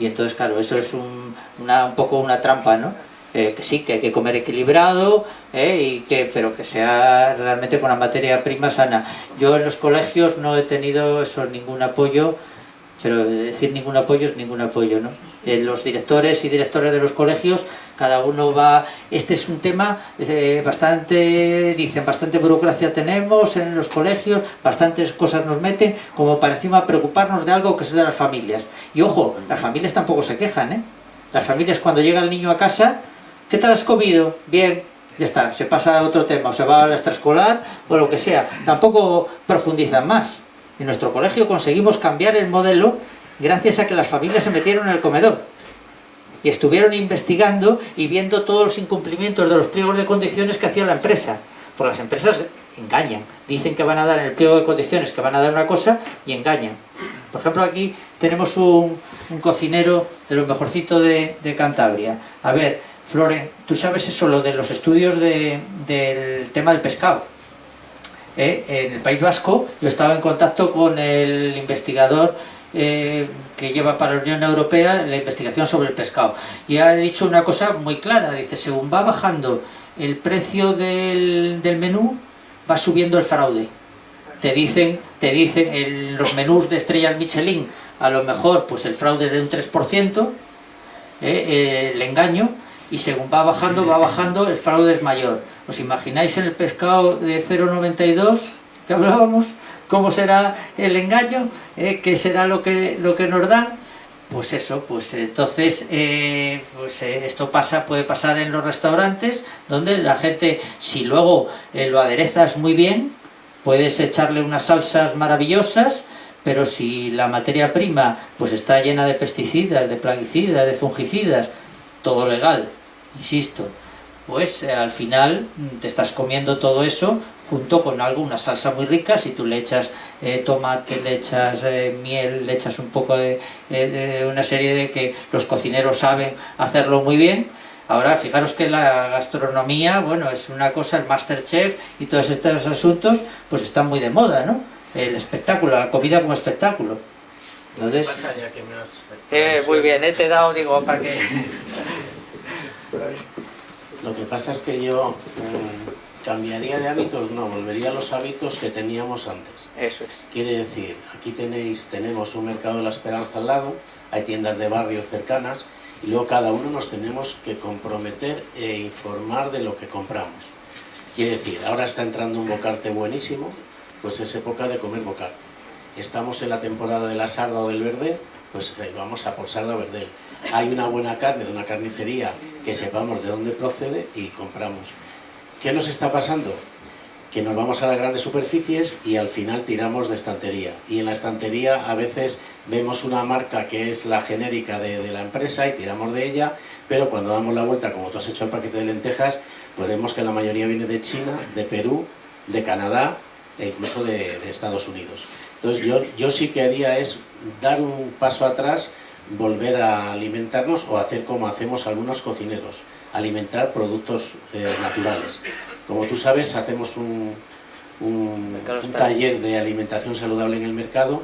y entonces, claro, eso es un, una, un poco una trampa, ¿no? Eh, que sí, que hay que comer equilibrado, eh, y que, pero que sea realmente con una materia prima sana. Yo en los colegios no he tenido eso, ningún apoyo, pero decir ningún apoyo es ningún apoyo, ¿no? Los directores y directores de los colegios, cada uno va... Este es un tema eh, bastante, dicen, bastante burocracia tenemos en los colegios, bastantes cosas nos meten, como para encima preocuparnos de algo que es de las familias. Y ojo, las familias tampoco se quejan, ¿eh? Las familias cuando llega el niño a casa, ¿qué tal has comido? Bien, ya está, se pasa a otro tema, o se va a la extraescolar o lo que sea. Tampoco profundizan más. En nuestro colegio conseguimos cambiar el modelo gracias a que las familias se metieron en el comedor y estuvieron investigando y viendo todos los incumplimientos de los pliegos de condiciones que hacía la empresa. Porque las empresas engañan, dicen que van a dar el pliego de condiciones, que van a dar una cosa y engañan. Por ejemplo, aquí tenemos un, cocinero de lo mejorcito de, Cantabria. A ver, Floren, tú sabes eso, lo de los estudios del tema del pescado. ¿Eh? En el País Vasco yo estaba en contacto con el investigador eh, que lleva para la Unión Europea la investigación sobre el pescado. Y ha dicho una cosa muy clara, dice, según va bajando el precio del, menú, va subiendo el fraude. Te dicen, te dicen en los menús de estrellas Michelin, a lo mejor pues el fraude es de un 3%, eh, el engaño, y según va bajando, va bajando, el fraude es mayor. ¿Os imagináis en el pescado de 0,92 que hablábamos? ¿Cómo será el engaño? ¿Eh? ¿Qué será lo que, lo que nos dan? Pues eso, pues entonces eh, pues eh, esto pasa, puede pasar en los restaurantes donde la gente, si luego lo aderezas muy bien, puedes echarle unas salsas maravillosas, pero si la materia prima pues está llena de pesticidas, de plaguicidas, de fungicidas, todo legal, insisto, pues al final mm, te estás comiendo todo eso junto con algo, una salsa muy rica, si tú le echas eh, tomate, le echas eh, miel, le echas un poco de, una serie de que los cocineros saben hacerlo muy bien. Ahora, fijaros que la gastronomía, bueno, es una cosa, el Masterchef y todos estos asuntos, pues están muy de moda, ¿no? El espectáculo, la comida como espectáculo. Entonces, eh, muy bien, te he dado, digo, para que... Lo que pasa es que yo cambiaría de hábitos, no, volvería a los hábitos que teníamos antes. Eso es. Quiere decir, aquí tenéis, tenemos un mercado de la esperanza al lado, hay tiendas de barrio cercanas, y luego cada uno nos tenemos que comprometer e informar de lo que compramos. Quiere decir, ahora está entrando un bocarte buenísimo, pues es época de comer bocarte. Estamos en la temporada de la sarda o del verde, pues eh, vamos a por sarda o verde. Hay una buena carne de una carnicería que sepamos de dónde procede y compramos. ¿Qué nos está pasando? que nos vamos a las grandes superficies y al final tiramos de estantería. Y en la estantería a veces vemos una marca que es la genérica de, la empresa y tiramos de ella, pero cuando damos la vuelta, como tú has hecho el paquete de lentejas, pues vemos que la mayoría viene de China, de Perú, de Canadá e incluso de, Estados Unidos. Entonces yo, yo sí que haría es dar un paso atrás, volver a alimentarnos o hacer como hacemos algunos cocineros, alimentar productos eh, naturales. Como tú sabes, hacemos un, taller de alimentación saludable en el mercado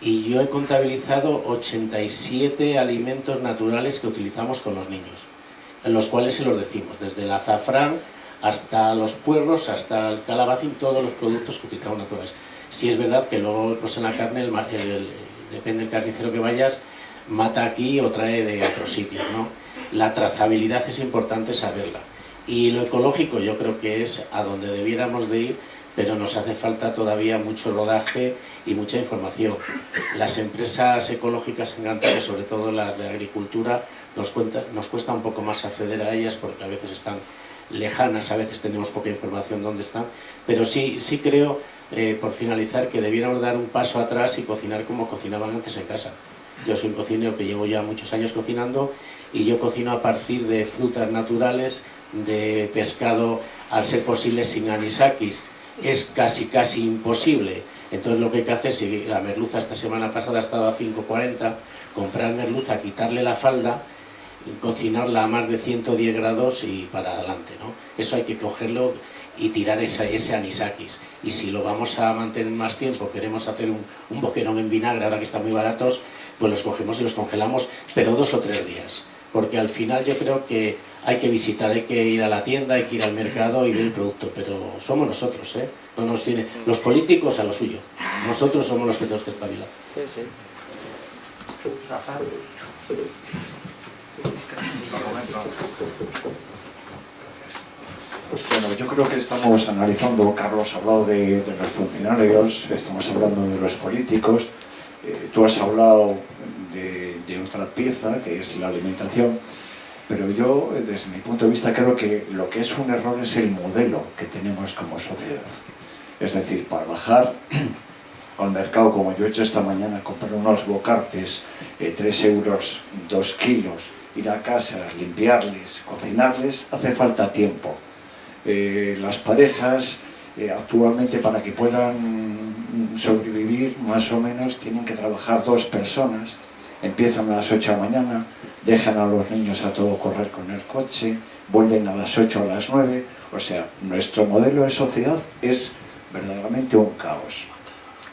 y yo he contabilizado 87 alimentos naturales que utilizamos con los niños, en los cuales se los decimos, desde el azafrán hasta los puerros, hasta el calabacín, todos los productos que utilizamos naturales. Si es verdad que luego pues en la carne, depende del carnicero que vayas, mata aquí o trae de otros sitios. ¿no? La trazabilidad es importante saberla. Y lo ecológico yo creo que es a donde debiéramos de ir, pero nos hace falta todavía mucho rodaje y mucha información. Las empresas ecológicas en sobre todo las de agricultura, nos, cuenta, nos cuesta un poco más acceder a ellas porque a veces están lejanas, a veces tenemos poca información dónde están, pero sí, sí creo, eh, por finalizar, que debiéramos dar un paso atrás y cocinar como cocinaban antes en casa. Yo soy un cocinero que llevo ya muchos años cocinando y yo cocino a partir de frutas naturales, de pescado, al ser posible sin anisakis, es casi casi imposible. Entonces lo que hay que hacer, si la merluza esta semana pasada ha estado a 5.40, comprar merluza, quitarle la falda, cocinarla a más de 110 grados y para adelante. ¿no? Eso hay que cogerlo y tirar ese, anisakis. Y si lo vamos a mantener más tiempo, queremos hacer un, un en vinagre, ahora que están muy baratos, pues los cogemos y los congelamos, pero dos o tres días. Porque al final yo creo que hay que visitar, hay que ir a la tienda, hay que ir al mercado y ver el producto, pero somos nosotros, ¿eh? No nos tiene, los políticos a lo suyo, nosotros somos los que tenemos que espabilar. Sí, sí. Bueno, yo creo que estamos analizando, Carlos ha hablado de, los funcionarios, estamos hablando de los políticos, eh, tú has hablado de otra pieza, que es la alimentación, pero yo, desde mi punto de vista, creo que lo que es un error es el modelo que tenemos como sociedad. Es decir, para bajar al mercado, como yo he hecho esta mañana, comprar unos bocartes, eh, 3 euros, 2 kilos, ir a casa, limpiarles, cocinarles, hace falta tiempo. Eh, las parejas, actualmente, para que puedan sobrevivir, más o menos, tienen que trabajar dos personas, empiezan a las 8 de la mañana, dejan a los niños a todo correr con el coche, vuelven a las 8 o a las 9, o sea, nuestro modelo de sociedad es verdaderamente un caos.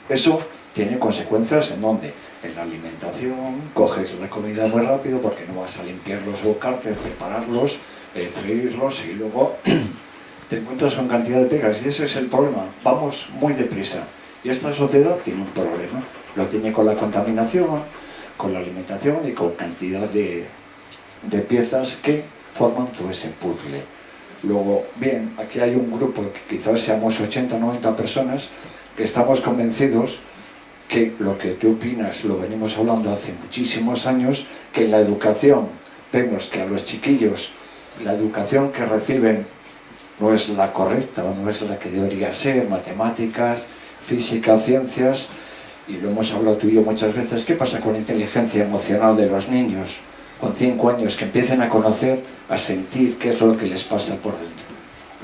Eso tiene consecuencias en donde en la alimentación coges la comida muy rápido porque no vas a limpiar los bocartes, prepararlos, eh, freírlos y luego te encuentras con cantidad de pegas y ese es el problema, vamos muy deprisa. Y esta sociedad tiene un problema, lo tiene con la contaminación, con la alimentación y con cantidad de, de piezas que forman todo ese puzzle. Luego, bien, aquí hay un grupo, que quizás seamos 80 o 90 personas, que estamos convencidos que lo que tú opinas lo venimos hablando hace muchísimos años, que en la educación vemos que a los chiquillos la educación que reciben no es la correcta o no es la que debería ser, matemáticas, física, ciencias, y lo hemos hablado tú y yo muchas veces, ¿qué pasa con la inteligencia emocional de los niños con cinco años que empiecen a conocer, a sentir qué es lo que les pasa por dentro?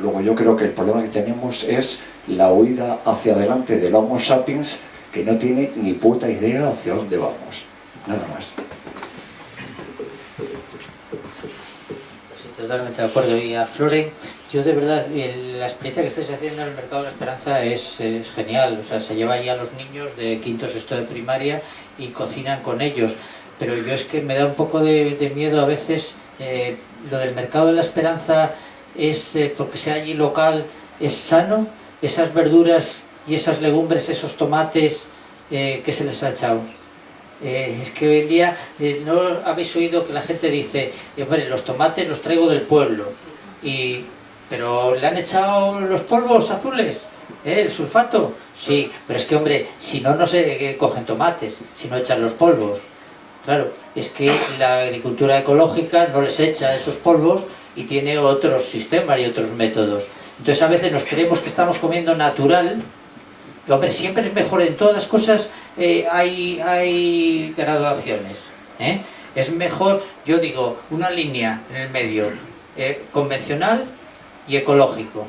Luego yo creo que el problema que tenemos es la huida hacia adelante del Homo sapiens que no tiene ni puta idea hacia dónde vamos. Nada más. totalmente de acuerdo. Y a Flore, yo de verdad, la experiencia que estáis haciendo en el Mercado de la Esperanza es, genial. O sea, se lleva ahí a los niños de quinto sexto de primaria y cocinan con ellos. Pero yo es que me da un poco de, miedo a veces. Eh, lo del Mercado de la Esperanza es, eh, porque sea allí local, es sano. Esas verduras y esas legumbres, esos tomates eh, que se les ha echado. es que hoy en día no habéis oído que la gente dice, hombre, los tomates los traigo del pueblo. Y pero le han echado los polvos azules, ¿eh? el sulfato. Sí, pero es que, hombre, si no, no se cogen tomates, si no echan los polvos. Claro, es que la agricultura ecológica no les echa esos polvos y tiene otros sistemas y otros métodos. Entonces a veces nos creemos que estamos comiendo natural, hombre, siempre es mejor, en todas las cosas eh, hay, hay graduaciones. ¿eh? Es mejor, yo digo, una línea en el medio, eh, convencional y ecológico.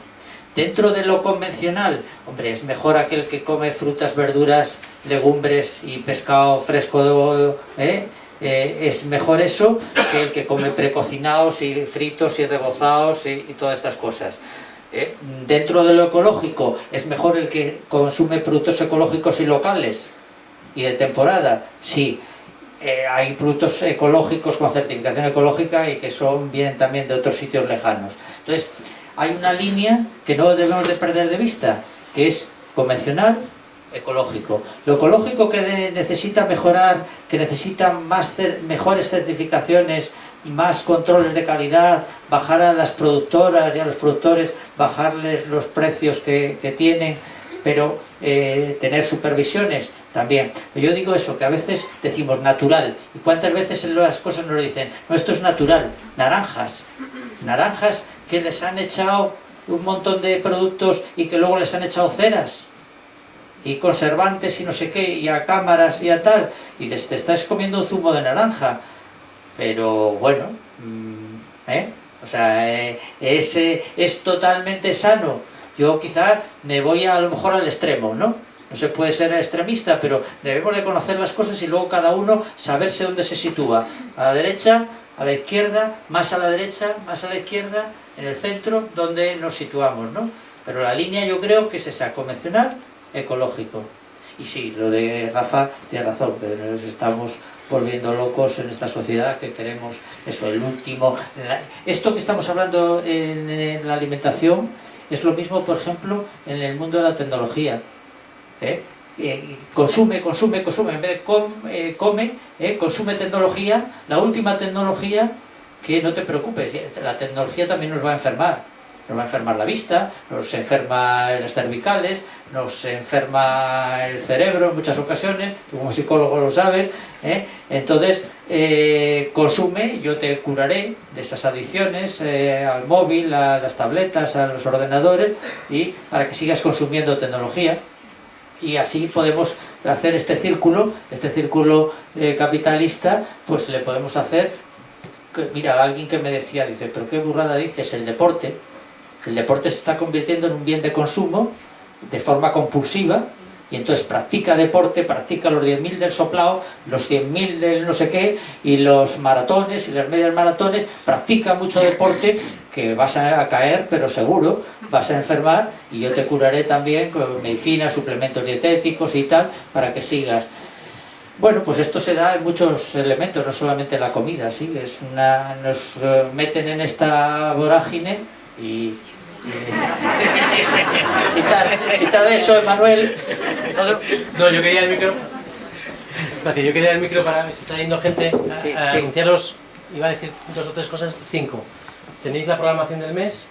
Dentro de lo convencional, hombre, es mejor aquel que come frutas, verduras, legumbres y pescado fresco, ¿eh? Eh, es mejor eso que el que come precocinados y fritos y rebozados y, todas estas cosas. Eh, dentro de lo ecológico, es mejor el que consume productos ecológicos y locales y de temporada. Sí, hay productos ecológicos con certificación ecológica y que son vienen también de otros sitios lejanos. Entonces, hay una línea que no debemos de perder de vista, que es convencional, ecológico. Lo ecológico que necesita mejorar, que necesita más mejores certificaciones, más controles de calidad, bajar a las productoras y a los productores, bajarles los precios que, que tienen, pero eh, tener supervisiones también. Yo digo eso, que a veces decimos natural, y cuántas veces en las cosas nos dicen, no, esto es natural, naranjas, naranjas que les han echado un montón de productos y que luego les han echado ceras y conservantes y no sé qué, y a cámaras y a tal, y dices, te estás comiendo un zumo de naranja, pero bueno, mm, ¿eh? o sea, eh, es, es totalmente sano. Yo quizá me voy a, a lo mejor al extremo, ¿no? No se puede ser extremista, pero debemos de conocer las cosas y luego cada uno saberse dónde se sitúa. A la derecha, a la izquierda, más a la derecha, más a la izquierda, en el centro, donde nos situamos, ¿no? Pero la línea yo creo que es esa, convencional, ecológico. Y sí, lo de Rafa tiene razón, pero nos estamos volviendo locos en esta sociedad que queremos eso, el último... Esto que estamos hablando en, la alimentación es lo mismo, por ejemplo, en el mundo de la tecnología. Eh, consume, consume, consume, en vez de com- eh, come, eh, consume tecnología, la última tecnología, que no te preocupes, eh, la tecnología también nos va a enfermar. Nos va a enfermar la vista, nos enferma las cervicales, nos enferma el cerebro en muchas ocasiones, tú como psicólogo lo sabes. ¿eh? Entonces, eh, consume, yo te curaré de esas adicciones al móvil, a las tabletas, a los ordenadores, y para que sigas consumiendo tecnología y así podemos hacer este círculo, este círculo capitalista, pues le podemos hacer, mira, alguien que me decía, dice, pero qué burrada dices, el deporte, el deporte se está convirtiendo en un bien de consumo de forma compulsiva, y entonces practica deporte, practica los 10.000 del soplao, los 100.000 del no sé qué, y los maratones y las medias maratones, practica mucho deporte, que vas a caer, pero seguro, vas a enfermar, y yo te curaré también con medicina, suplementos dietéticos y tal, para que sigas. Bueno, pues esto se da en muchos elementos, no solamente en la comida, sí, es una, nos eh, meten en esta vorágine y... y- Quitad, quitad eso, Emanuel. No, yo quería el micro. Gracias, yo quería el micro para ver si está yendo gente a, Sí, a sí. anunciaros, iba a decir dos o tres cosas, cinco. Tenéis la programación del mes.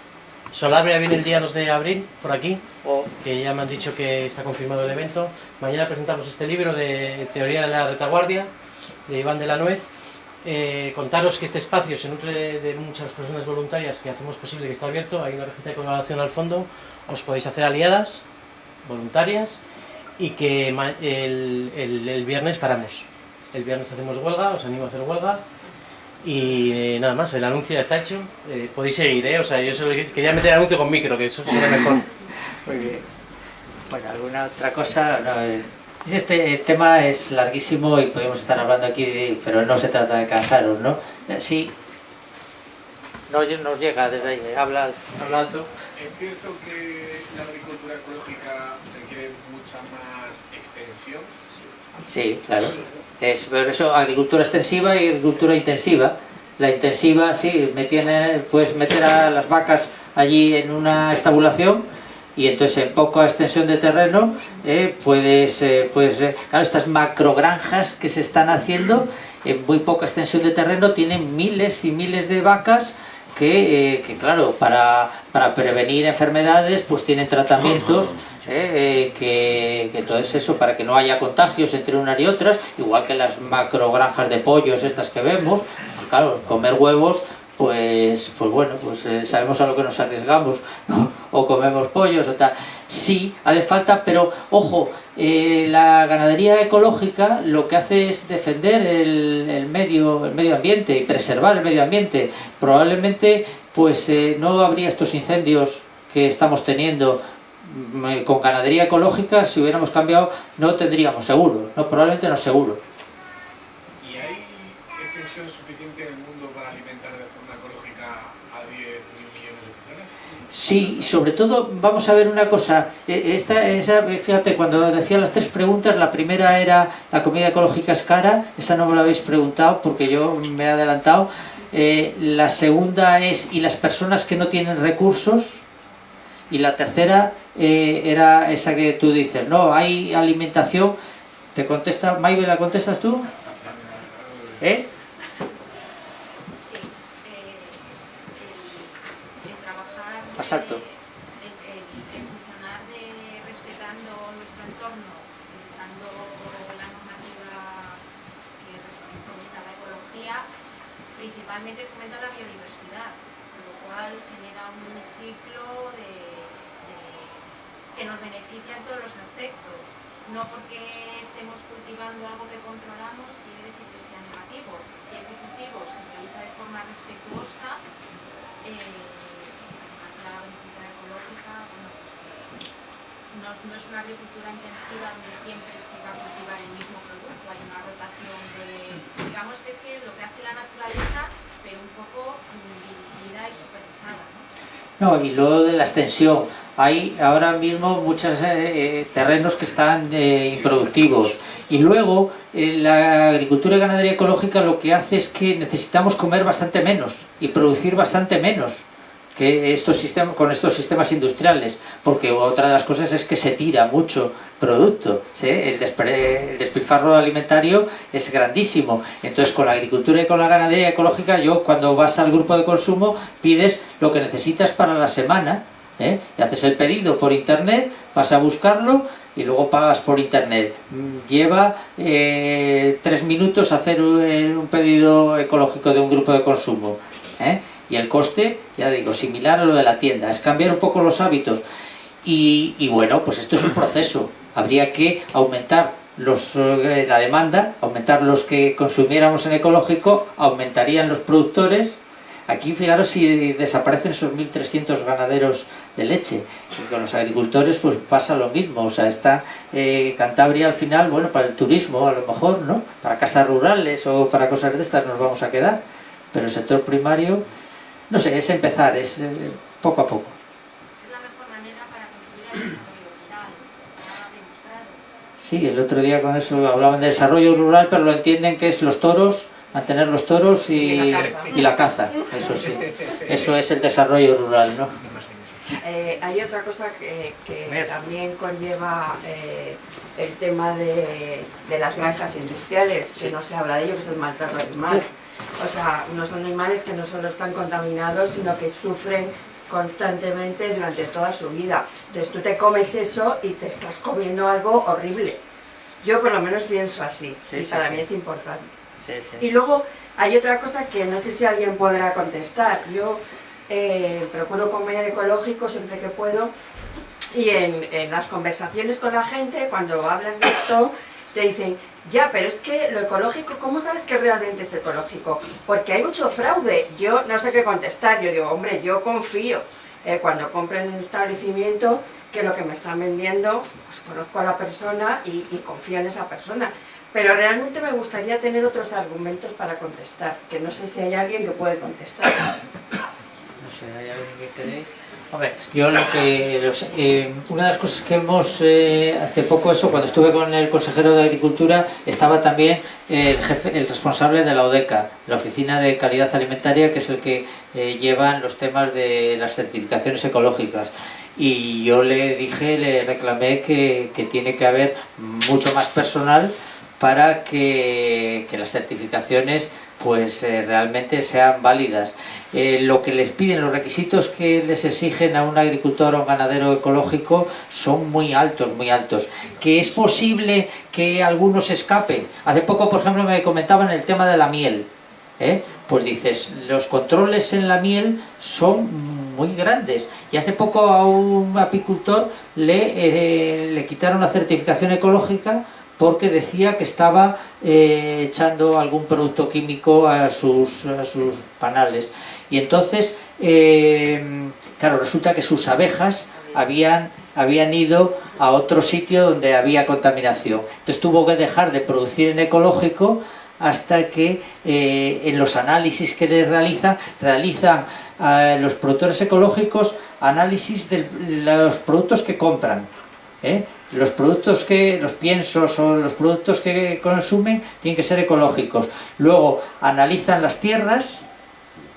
Solabria viene el día 2 de abril, por aquí, O- que ya me han dicho que está confirmado el evento. Mañana presentamos este libro de Teoría de la Retaguardia, de Iván de la Nuez. Eh, contaros que este espacio se nutre de, de muchas personas voluntarias que hacemos posible que esté abierto. Hay una receta de colaboración al fondo. Os podéis hacer aliadas, voluntarias, y que el, el- el viernes paramos. El viernes hacemos huelga, os animo a hacer huelga. Y eh, nada más, el anuncio ya está hecho. Eh, podéis seguir, ¿eh? O sea, yo solo quería meter el anuncio con micro, que eso suena mejor. Muy bien. Bueno, ¿alguna otra cosa? No, eh, este tema es larguísimo y podemos estar hablando aquí, de- pero no se trata de cansaros, ¿no? Eh, Sí. No nos llega desde ahí, eh, habla, habla alto. Es cierto que la agricultura ecológica requiere mucha más extensión. Sí, claro. Es por eso agricultura extensiva y agricultura intensiva. La intensiva, sí, puedes meter a las vacas allí en una estabulación y entonces en poca extensión de terreno eh, puedes, eh, puedes eh, claro, estas macrogranjas que se están haciendo en muy poca extensión de terreno tienen miles y miles de vacas que, eh, que, claro, para, para prevenir enfermedades pues tienen tratamientos eh, que, que entonces eso, para que no haya contagios entre unas y otras, igual que las macrogranjas de pollos estas que vemos, pues claro, comer huevos pues, pues bueno, pues eh, sabemos a lo que nos arriesgamos, o comemos pollos o tal. Sí, hace falta, pero ojo, eh, la ganadería ecológica lo que hace es defender el, el medio, el medio ambiente y preservar el medio ambiente. Probablemente pues eh, no habría estos incendios que estamos teniendo con ganadería ecológica, si hubiéramos cambiado, no tendríamos seguro, no, probablemente no seguro. ¿Y hay extensión suficiente en el mundo para alimentar de forma ecológica a 10 mil millones de personas? Sí, sobre todo, vamos a ver una cosa, eh, esta, esa, fíjate, cuando decía las tres preguntas, la primera era la comida ecológica es cara, esa no me la habéis preguntado porque yo me he adelantado, Eh, la segunda es, ¿y las personas que no tienen recursos? Y la tercera eh, era esa que tú dices, no, hay alimentación, te contesta, Maibe, ¿la contestas tú? ¿Eh? Exacto. principalmente fomenta la biodiversidad, con lo cual genera un ciclo de- nos beneficia en todos los aspectos. No porque estemos cultivando algo que controlamos quiere decir que sea negativo. Si ese cultivo se realiza de forma respetuosa, eh, la agricultura ecológica, bueno, pues, eh, no, es una agricultura intensiva donde siempre se va a cultivar el mismo producto, hay una rotación digamos que es que lo que hace la naturaleza, pero un poco mm, dividida y supervisada, ¿no? No, y luego de la extensión. Hay ahora mismo muchos eh, terrenos que están eh, improductivos. Y luego eh, la agricultura y ganadería ecológica lo que hace es que necesitamos comer bastante menos y producir bastante menos que estos sistemas, con estos sistemas industriales. Porque otra de las cosas es que se tira mucho producto. ¿sí? El, el despilfarro alimentario es grandísimo. Entonces con la agricultura y con la ganadería ecológica, yo cuando vas al grupo de consumo pides lo que necesitas para la semana. ¿Eh? Y haces el pedido por internet, vas a buscarlo y luego pagas por internet. Mm, Lleva eh, tres minutos hacer un, eh, un pedido ecológico de un grupo de consumo. Y el coste, ya digo, similar a lo de la tienda. Es cambiar un poco los hábitos. Y, y bueno, pues esto es un proceso. Habría que aumentar los, la demanda, aumentar los que consumiéramos en ecológico, aumentarían los productores. Aquí fijaros si desaparecen esos 1.300 ganaderos de leche. Y con los agricultores pues pasa lo mismo. O sea, está eh, Cantabria al final, bueno, para el turismo a lo mejor, ¿no? Para casas rurales o para cosas de estas nos vamos a quedar. Pero el sector primario, no sé, es empezar, es eh, poco a poco. Es la mejor manera para construir el desarrollo rural. Sí, el otro día con eso hablaban de desarrollo rural, pero lo entienden que es los toros, mantener los toros y, Y la caza. y la caza, eso sí. Eso es el desarrollo rural, ¿no? Eh, hay otra cosa que, que también conlleva eh, el tema de, de las granjas industriales, que no se habla de ello, que es el maltrato animal. O sea, unos animales que no solo están contaminados, sino que sufren constantemente durante toda su vida. Entonces tú te comes eso y te estás comiendo algo horrible. Yo por lo menos pienso así, Sí, y sí, para sí. mí es importante. Y luego hay otra cosa que no sé si alguien podrá contestar. Yo eh, procuro comer ecológico siempre que puedo y en, las conversaciones con la gente, cuando hablas de esto, te dicen, ya, pero es que lo ecológico, ¿cómo sabes que realmente es ecológico? Porque hay mucho fraude. Yo no sé qué contestar. Yo digo, hombre, yo confío eh, cuando compro en un establecimiento que lo que me están vendiendo, pues conozco a la persona y confío en esa persona. Pero realmente me gustaría tener otros argumentos para contestar, que no sé si hay alguien que puede contestar. No sé, ¿hay alguien que queréis? Hombre, yo lo que... eh, una de las cosas que hemos... eh, hace poco eso, cuando estuve con el consejero de Agricultura, estaba también el jefe, el responsable de la ODECA, la Oficina de Calidad Alimentaria, que es el que eh, lleva los temas de las certificaciones ecológicas. Y yo le dije, le reclamé que tiene que haber mucho más personal para que, las certificaciones pues eh, realmente sean válidas. Eh, lo que les piden, los requisitos que les exigen a un agricultor o un ganadero ecológico son muy altos, muy altos. Que es posible que algunos escapen. Hace poco, por ejemplo, me comentaban el tema de la miel. ¿eh? pues dices, los controles en la miel son muy grandes. Y hace poco a un apicultor le, eh, le quitaron la certificación ecológica porque decía que estaba eh, echando algún producto químico a sus, panales. Y entonces, eh, claro, resulta que sus abejas habían, habían ido a otro sitio donde había contaminación. Entonces tuvo que dejar de producir en ecológico hasta que eh, en los análisis que les realiza, realizan eh, los productores ecológicos análisis de los productos que compran. ¿eh? Los productos que, los piensos o los productos que consumen tienen que ser ecológicos. Luego analizan las tierras,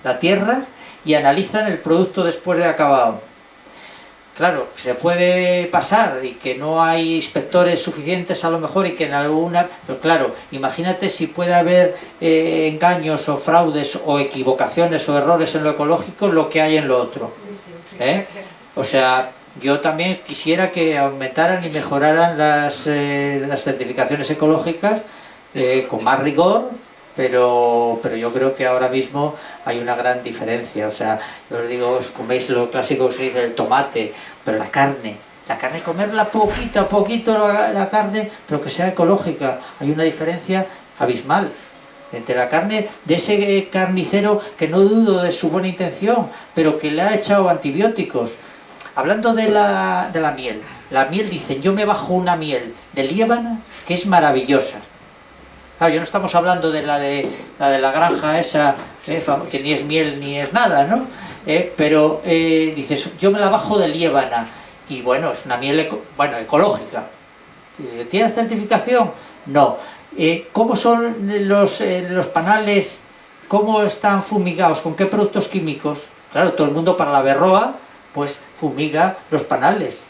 la tierra, y analizan el producto después de acabado Claro, se puede pasar y que no hay inspectores suficientes a lo mejor y que en alguna... Pero claro, imagínate si puede haber eh, engaños o fraudes o equivocaciones o errores en lo ecológico lo que hay en lo otro. ¿Eh? O sea, yo también quisiera que aumentaran y mejoraran las, eh, las certificaciones ecológicas con más rigor, pero, pero yo creo que ahora mismo hay una gran diferencia, o sea, yo os digo, os coméis lo clásico que se dice el tomate, pero la carne, la carne comerla poquito a poquito la, carne, pero que sea ecológica, hay una diferencia abismal entre la carne de ese carnicero que no dudo de su buena intención, pero que le ha echado antibióticos. Hablando de la, de la miel, la miel dicen, yo me bajo una miel de Líbana que es maravillosa, Claro, yo no estamos hablando de la de la, de la granja esa, eh, que ni es miel ni es nada, ¿no? Eh, pero eh, dices, yo me la bajo de Líbana, y bueno, es una miel bueno, ecológica. ¿Tiene certificación? No. ¿Cómo son los, los panales? ¿Cómo están fumigados? ¿Con qué productos químicos? Claro, todo el mundo para la berroa, pues fumiga los panales.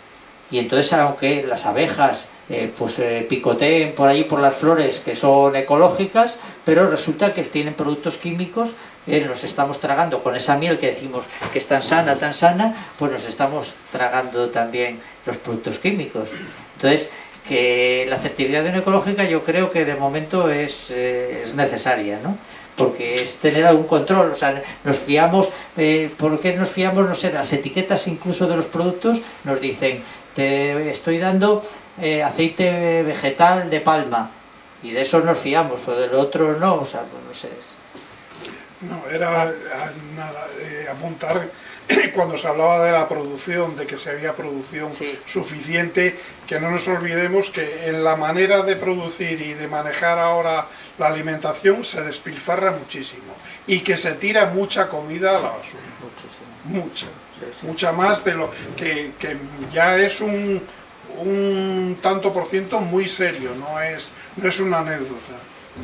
Y entonces, aunque las abejas eh, pues eh, picoteen por allí por las flores que son ecológicas, pero resulta que tienen productos químicos, eh, nos estamos tragando con esa miel que decimos que es tan sana, tan sana, pues nos estamos tragando también los productos químicos. Entonces, que la certificación ecológica yo creo que de momento es, es necesaria, ¿no? Porque es tener algún control, o sea, nos fiamos, ¿por qué nos fiamos? No sé, las etiquetas incluso de los productos nos dicen, te estoy dando eh, aceite vegetal de palma y de eso nos fiamos, pero del otro no, o sea, pues no sé. No, era nada, eh, apuntar cuando se hablaba de la producción, de que se había producción suficiente, que no nos olvidemos que en la manera de producir y de manejar ahora la alimentación se despilfarra muchísimo y que se tira mucha comida a la basura. Mucha. Mucha más de lo que, que ya es un, un tanto por ciento muy serio, no es, no es una anécdota.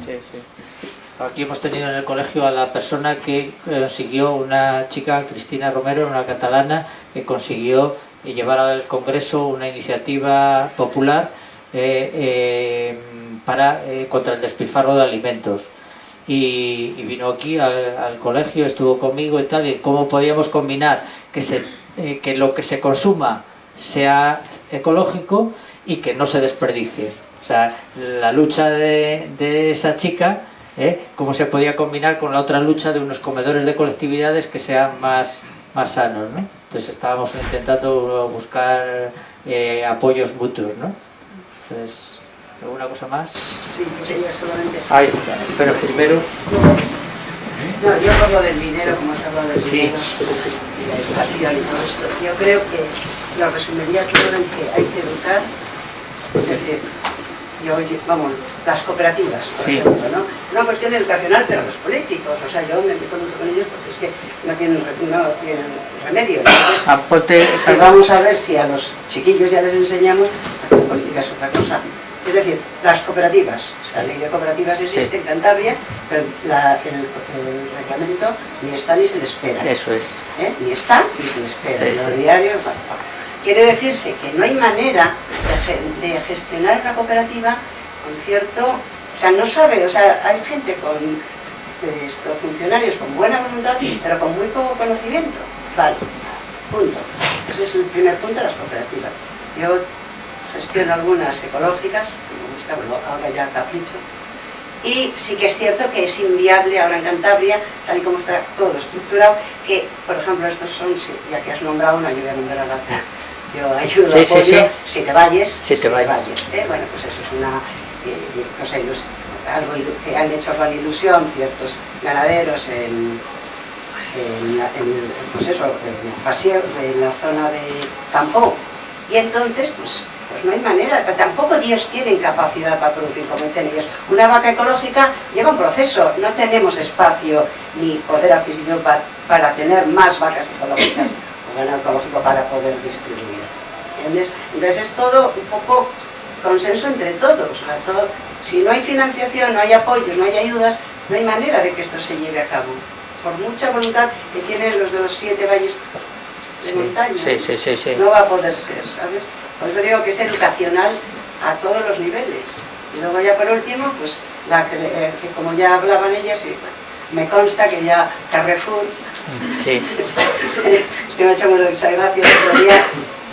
Sí, sí. Aquí hemos tenido en el colegio a la persona que consiguió, una chica, Cristina Romero, una catalana, que consiguió llevar al Congreso una iniciativa popular eh, eh, para, eh, contra el despilfarro de alimentos. Y, vino aquí al, colegio, estuvo conmigo y tal, y cómo podíamos combinar que, se, que lo que se consuma sea ecológico y que no se desperdicie. O sea, la lucha de, esa chica, ¿eh? cómo se podía combinar con la otra lucha de unos comedores de colectividades que sean más, más sanos, ¿no? Entonces estábamos intentando buscar eh, apoyos mutuos, ¿no? Entonces, ¿alguna cosa más? Sí, pues ella solamente... Ay, pero primero... No, yo hablo del dinero, como has hablado del dinero, y la educación y todo esto. Yo creo que lo resumiría todo en que hay que educar, es decir, yo, vamos, las cooperativas, por ejemplo, ¿no? Una cuestión educacional, pero los políticos, o sea, yo me meto mucho con ellos porque es que no tienen, no tienen remedio. Entonces, vamos a ver si a los chiquillos ya les enseñamos a que política es otra cosa. Es decir, las cooperativas, o sea, la ley de cooperativas existe en Cantabria, pero el, reglamento ni está ni se le espera. Eso es. ¿Eh? Ni está ni se le espera. En los diarios, Quiere decirse que no hay manera de, gestionar una cooperativa con cierto... O sea, no sabe, o sea, hay gente con estos funcionarios con buena voluntad, pero con muy poco conocimiento. Vale, punto. Ese es el primer punto de las cooperativas. Yo gestiono algunas ecológicas, me gusta, bueno, ahora ya capricho, y sí que es cierto que es inviable ahora en Cantabria, tal y como está todo estructurado, que, por ejemplo, estos son, ya que has nombrado una, yo voy a nombrar la yo ayudo, sí, apoyo, sí, sí. si te vayes, si te vayas. ¿eh? Bueno, pues eso es una eh, cosa algo que han hecho con ilusión ciertos ganaderos en, en, en, pues eso, en el paseo, en la zona de campo. Y entonces, pues, pues no hay manera, tampoco Dios tiene capacidad para producir como dicen ellos. Una vaca ecológica lleva un proceso, no tenemos espacio ni poder adquisitivo para, para tener más vacas ecológicas ganado ecológico para poder distribuir. ¿Entiendes? Entonces es todo un poco consenso entre todos. Todo, si no hay financiación, no hay apoyos, no hay ayudas, no hay manera de que esto se lleve a cabo. Por mucha voluntad que tienen los de los siete valles de montaña, sí, sí, no va a poder ser, ¿sabes? Por eso digo que es educacional a todos los niveles. Y luego ya por último, pues, la, eh, que como ya hablaban ellas, y, me consta que ya Carrefour, sí. es que me ha hecho mucha gracia otro día,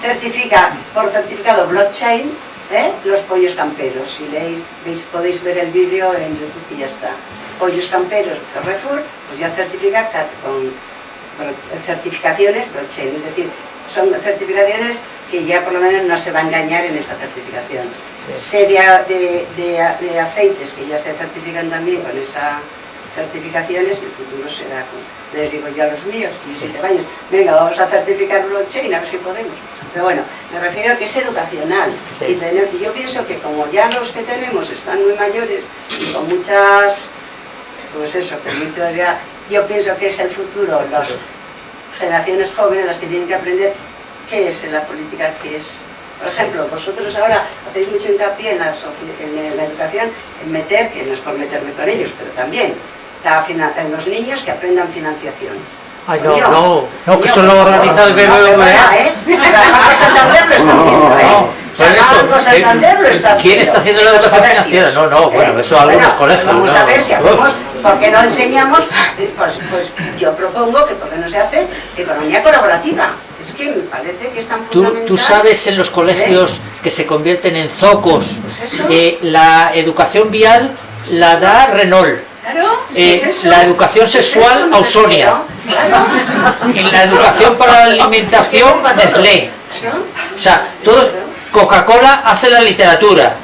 certifica por certificado blockchain ¿eh? los pollos camperos. Si leéis, veis, podéis ver el vídeo en YouTube y ya está. Pollos camperos Carrefour, pues ya certifica con certificaciones blockchain, es decir, son certificaciones que ya por lo menos no se va a engañar en esta certificación. Serie de, de, aceites que ya se certifican también con esas certificaciones, el futuro será con, les digo yo a los míos, y si te vayas, venga, vamos a certificar blockchain, a ver si podemos. Pero bueno, me refiero a que es educacional. Y tener, yo pienso que como ya los que tenemos están muy mayores y con muchas, pues eso, con muchas ya, yo pienso que es el futuro, las generaciones jóvenes las que tienen que aprender qué es la política, qué es por ejemplo, vosotros ahora hacéis mucho hincapié en la, en la, educación, en meter, que no es por meterme con ellos, pero también en los niños que aprendan financiación. Ay, no, no, no, que eso lo organiza el BBVA. ¿eh? Banco Santander lo está haciendo, ¿eh? Banco Santander lo está haciendo. ¿Quién está haciendo la educación financiera? No, no, bueno, eso algunos colegios. Vamos a ver si hacemos, ¿por qué no enseñamos? Pues, pues yo propongo que por qué no se hace economía colaborativa. Es que me parece que es tan fundamental. Tú, tú sabes en los colegios que se convierten en zocos. Pues eh, la educación vial la da Renault. Eh, la educación sexual Ausonia. Y la educación para la alimentación Nestlé. O sea, todos Coca-Cola hace la literatura.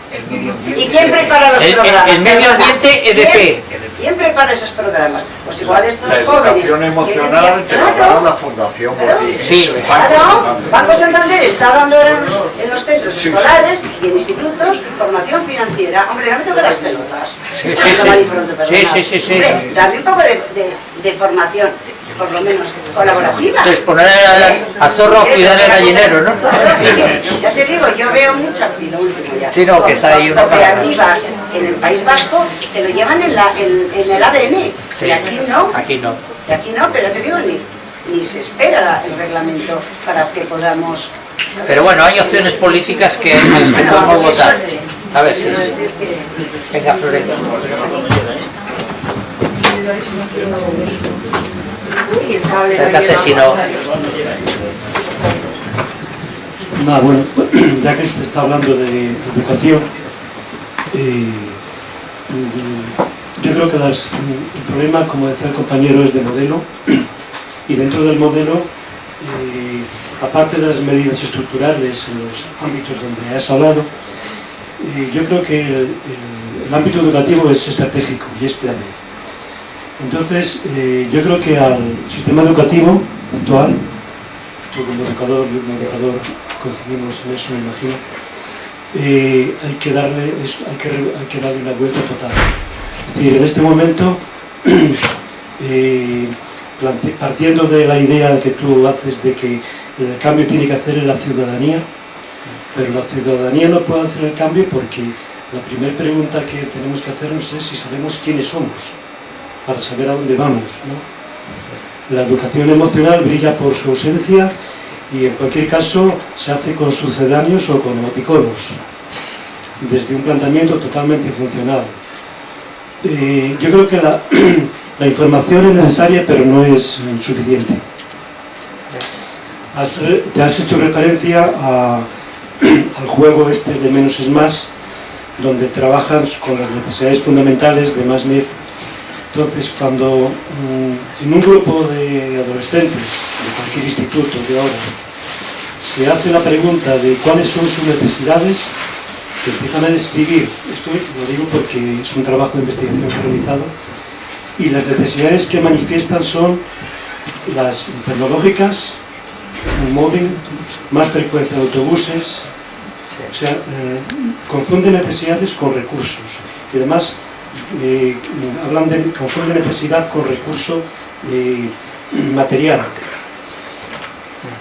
¿Y quién prepara los el, programas? El, medio ambiente EDP. ¿Quién prepara esos programas? Pues igual estos la jóvenes... La educación emocional te la da la Fundación claro, Sí, claro. Banco Santander está dando ahora en los, en los centros sí, escolares y en institutos formación financiera. Hombre, no me toque las pelotas. Sí, sí, sí. Pronto, sí, sí, sí, sí. Hombre, darle un poco de, de, de formación por lo menos colaborativa. Entonces poner a, a zorro a cuidar el gallinero, ¿no? ya te digo, yo veo mucho, y lo último ya, sí, no, que está ahí una cooperativas en el País Vasco que lo llevan en, la, en, en el ADN, sí, y aquí no. Aquí no. Y aquí no, pero te digo, ni, ni se espera el reglamento para que podamos... Pero bueno, hay opciones políticas que, a las que podemos votar. A ver si... Venga, No... No, bueno, ya que se está hablando de educación, eh, yo creo que el problema, como decía el compañero, es de modelo y dentro del modelo, eh, aparte de las medidas estructurales en los ámbitos donde has hablado, eh, yo creo que el, el, el, ámbito educativo es estratégico y es clave. Entonces, eh, yo creo que al sistema educativo actual, tú como educador y como educador coincidimos en eso, me imagino, eh, hay, que darle, hay que darle una vuelta total. Es decir, en este momento, eh, partiendo de la idea que tú haces de que el cambio tiene que hacer en la ciudadanía, pero la ciudadanía no puede hacer el cambio porque la primera pregunta que tenemos que hacernos es si sabemos quiénes somos para saber a dónde vamos. La educación emocional brilla por su ausencia y en cualquier caso se hace con sucedáneos o con emoticonos, desde un planteamiento totalmente funcional. Eh, yo creo que la, información es necesaria pero no es suficiente. Te has hecho referencia al juego este de menos es más, donde trabajan con las necesidades fundamentales de Masneff. Entonces, cuando mm, en un grupo de adolescentes, de cualquier instituto de ahora, se hace la pregunta de cuáles son sus necesidades, que empiezan a describir, esto lo digo porque es un trabajo de investigación realizado, y las necesidades que manifiestan son las tecnológicas, un móvil, más frecuencia de autobuses, o sea, eh, confunde necesidades con recursos. Y además eh, hablan de confunde necesidad con recurso eh, material.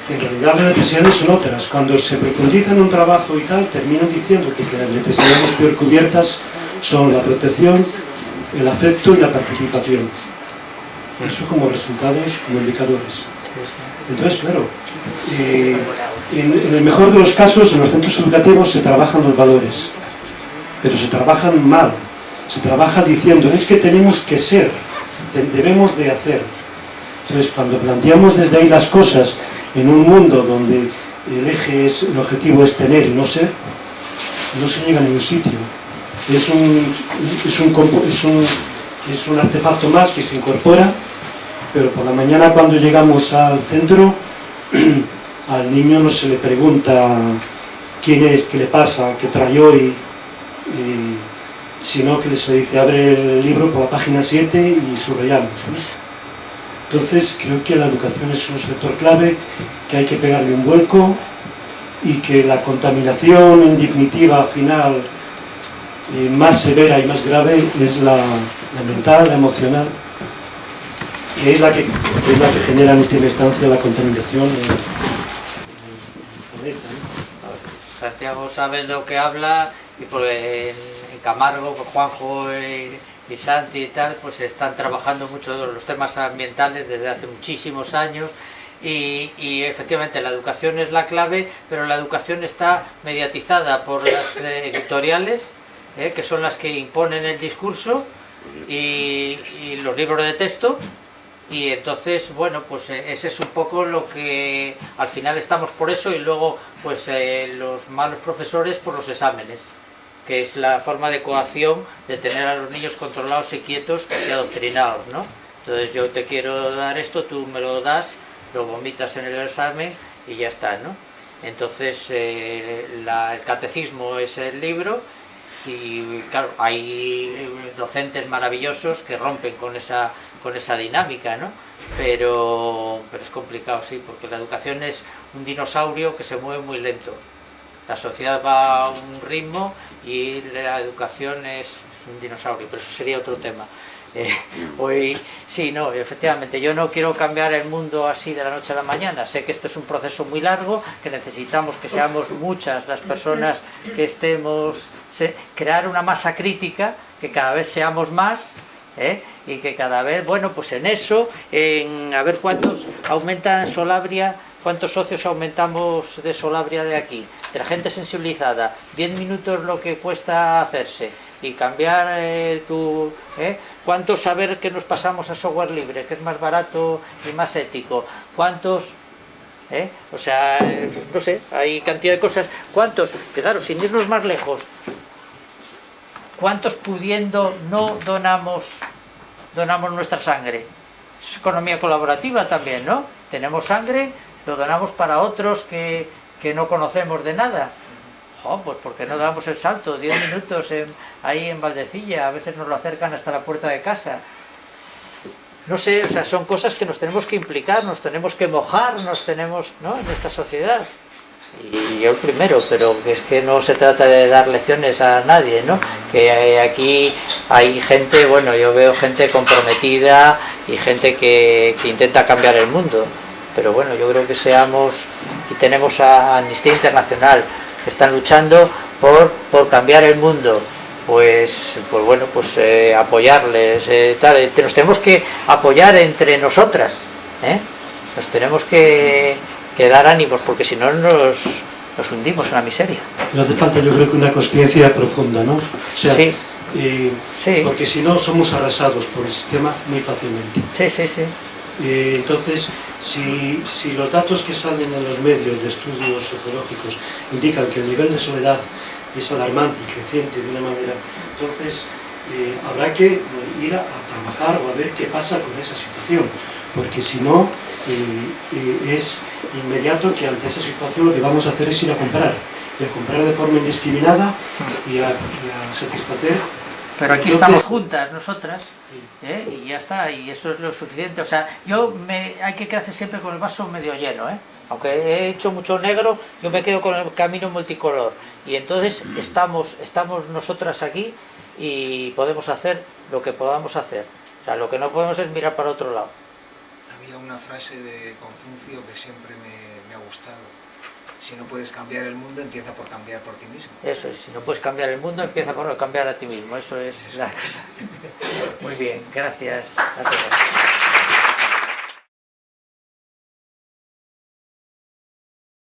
En realidad las necesidades son otras. Cuando se profundiza en un trabajo y tal, terminan diciendo que, las necesidades peor cubiertas son la protección, el afecto y la participación. Eso como resultados, como indicadores. Entonces, claro, eh, en, el mejor de los casos, en los centros educativos se trabajan los valores, pero se trabajan mal. Se trabaja diciendo, es que tenemos que ser, debemos de hacer. Entonces, cuando planteamos desde ahí las cosas en un mundo donde el eje es, el objetivo es tener y no ser, no se llega a ningún sitio. Es un, es un, es un, artefacto más que se incorpora, pero por la mañana cuando llegamos al centro, al niño no se le pregunta quién es, qué le pasa, qué trae hoy, sino que se dice abre el libro por la página 7 y subrayamos. Entonces creo que la educación es un sector clave, que hay que pegarle un vuelco y que la contaminación en definitiva final eh, más severa y más grave es la, mental, la emocional, que es la que, es la que genera en última instancia la contaminación en, el planeta. ¿no? Santiago sabe lo que habla y por en Camargo, Juanjo y, y Santi y tal, pues están trabajando mucho los temas ambientales desde hace muchísimos años y, y, efectivamente la educación es la clave, pero la educación está mediatizada por las eh, editoriales, eh, que son las que imponen el discurso y, y, los libros de texto, y entonces, bueno, pues eh, ese es un poco lo que al final estamos por eso y luego pues eh, los malos profesores por los exámenes que es la forma de coacción de tener a los niños controlados y quietos y adoctrinados, ¿no? Entonces yo te quiero dar esto, tú me lo das, lo vomitas en el examen y ya está, ¿no? Entonces eh, la, el catecismo es el libro y claro, hay docentes maravillosos que rompen con esa, con esa dinámica, ¿no? Pero, pero es complicado, sí, porque la educación es un dinosaurio que se mueve muy lento. La sociedad va a un ritmo y la educación es, es un dinosaurio, pero eso sería otro tema. Eh, hoy, sí, no, efectivamente, yo no quiero cambiar el mundo así de la noche a la mañana. Sé que esto es un proceso muy largo, que necesitamos que seamos muchas las personas que estemos, se, crear una masa crítica, que cada vez seamos más, ¿eh? y que cada vez, bueno, pues en eso, en a ver cuántos aumentan Solabria, cuántos socios aumentamos de Solabria de aquí, de gente sensibilizada, 10 minutos lo que cuesta hacerse, y cambiar eh, tu... ¿eh? ¿Cuántos saber que nos pasamos a software libre, que es más barato y más ético? ¿Cuántos...? ¿eh? O sea, no sé, hay cantidad de cosas. ¿Cuántos? Claro, sin irnos más lejos. ¿Cuántos pudiendo no donamos, donamos nuestra sangre? Es economía colaborativa también, ¿no? Tenemos sangre, lo donamos para otros que, que no conocemos de nada. Oh, pues porque no damos el salto, 10 minutos en, ahí en Valdecilla, a veces nos lo acercan hasta la puerta de casa. No sé, o sea, son cosas que nos tenemos que implicar, nos tenemos que mojar, nos tenemos, ¿no?, en esta sociedad. Y yo el primero, pero es que no se trata de dar lecciones a nadie, ¿no? Que aquí hay gente, bueno, yo veo gente comprometida y gente que, que intenta cambiar el mundo. Pero bueno, yo creo que seamos, y tenemos a Amnistía Internacional, están luchando por, por cambiar el mundo pues pues bueno pues eh, apoyarles eh, tal, nos tenemos que apoyar entre nosotras ¿eh? nos tenemos que, que, dar ánimos porque si no nos, nos hundimos en la miseria no hace falta yo creo que una conciencia profunda ¿no? o sea, sí. sí. porque si no somos arrasados por el sistema muy fácilmente sí, sí, sí eh, entonces, si, si, los datos que salen en los medios de estudios sociológicos indican que el nivel de soledad es alarmante y creciente de una manera. Entonces, eh, habrá que ir a, trabajar o a ver qué pasa con esa situación, porque si no, eh, eh, es inmediato que ante esa situación lo que vamos a hacer es ir a comprar, y a comprar de forma indiscriminada y a, satisfacer pero aquí estamos juntas nosotras y ya está, y eso es lo suficiente. O sea, yo me, hay que quedarse siempre con el vaso medio lleno, ¿eh? aunque he hecho mucho negro, yo me quedo con el camino multicolor. Y entonces estamos, estamos nosotras aquí y podemos hacer lo que podamos hacer. O sea, lo que no podemos es mirar para otro lado. Había una frase de Confucio que siempre me, me ha gustado. Si no puedes cambiar el mundo, empieza por cambiar por ti mismo. Eso es, si no puedes cambiar el mundo, empieza por cambiar a ti mismo. Eso es la cosa. Muy bien, gracias a todos.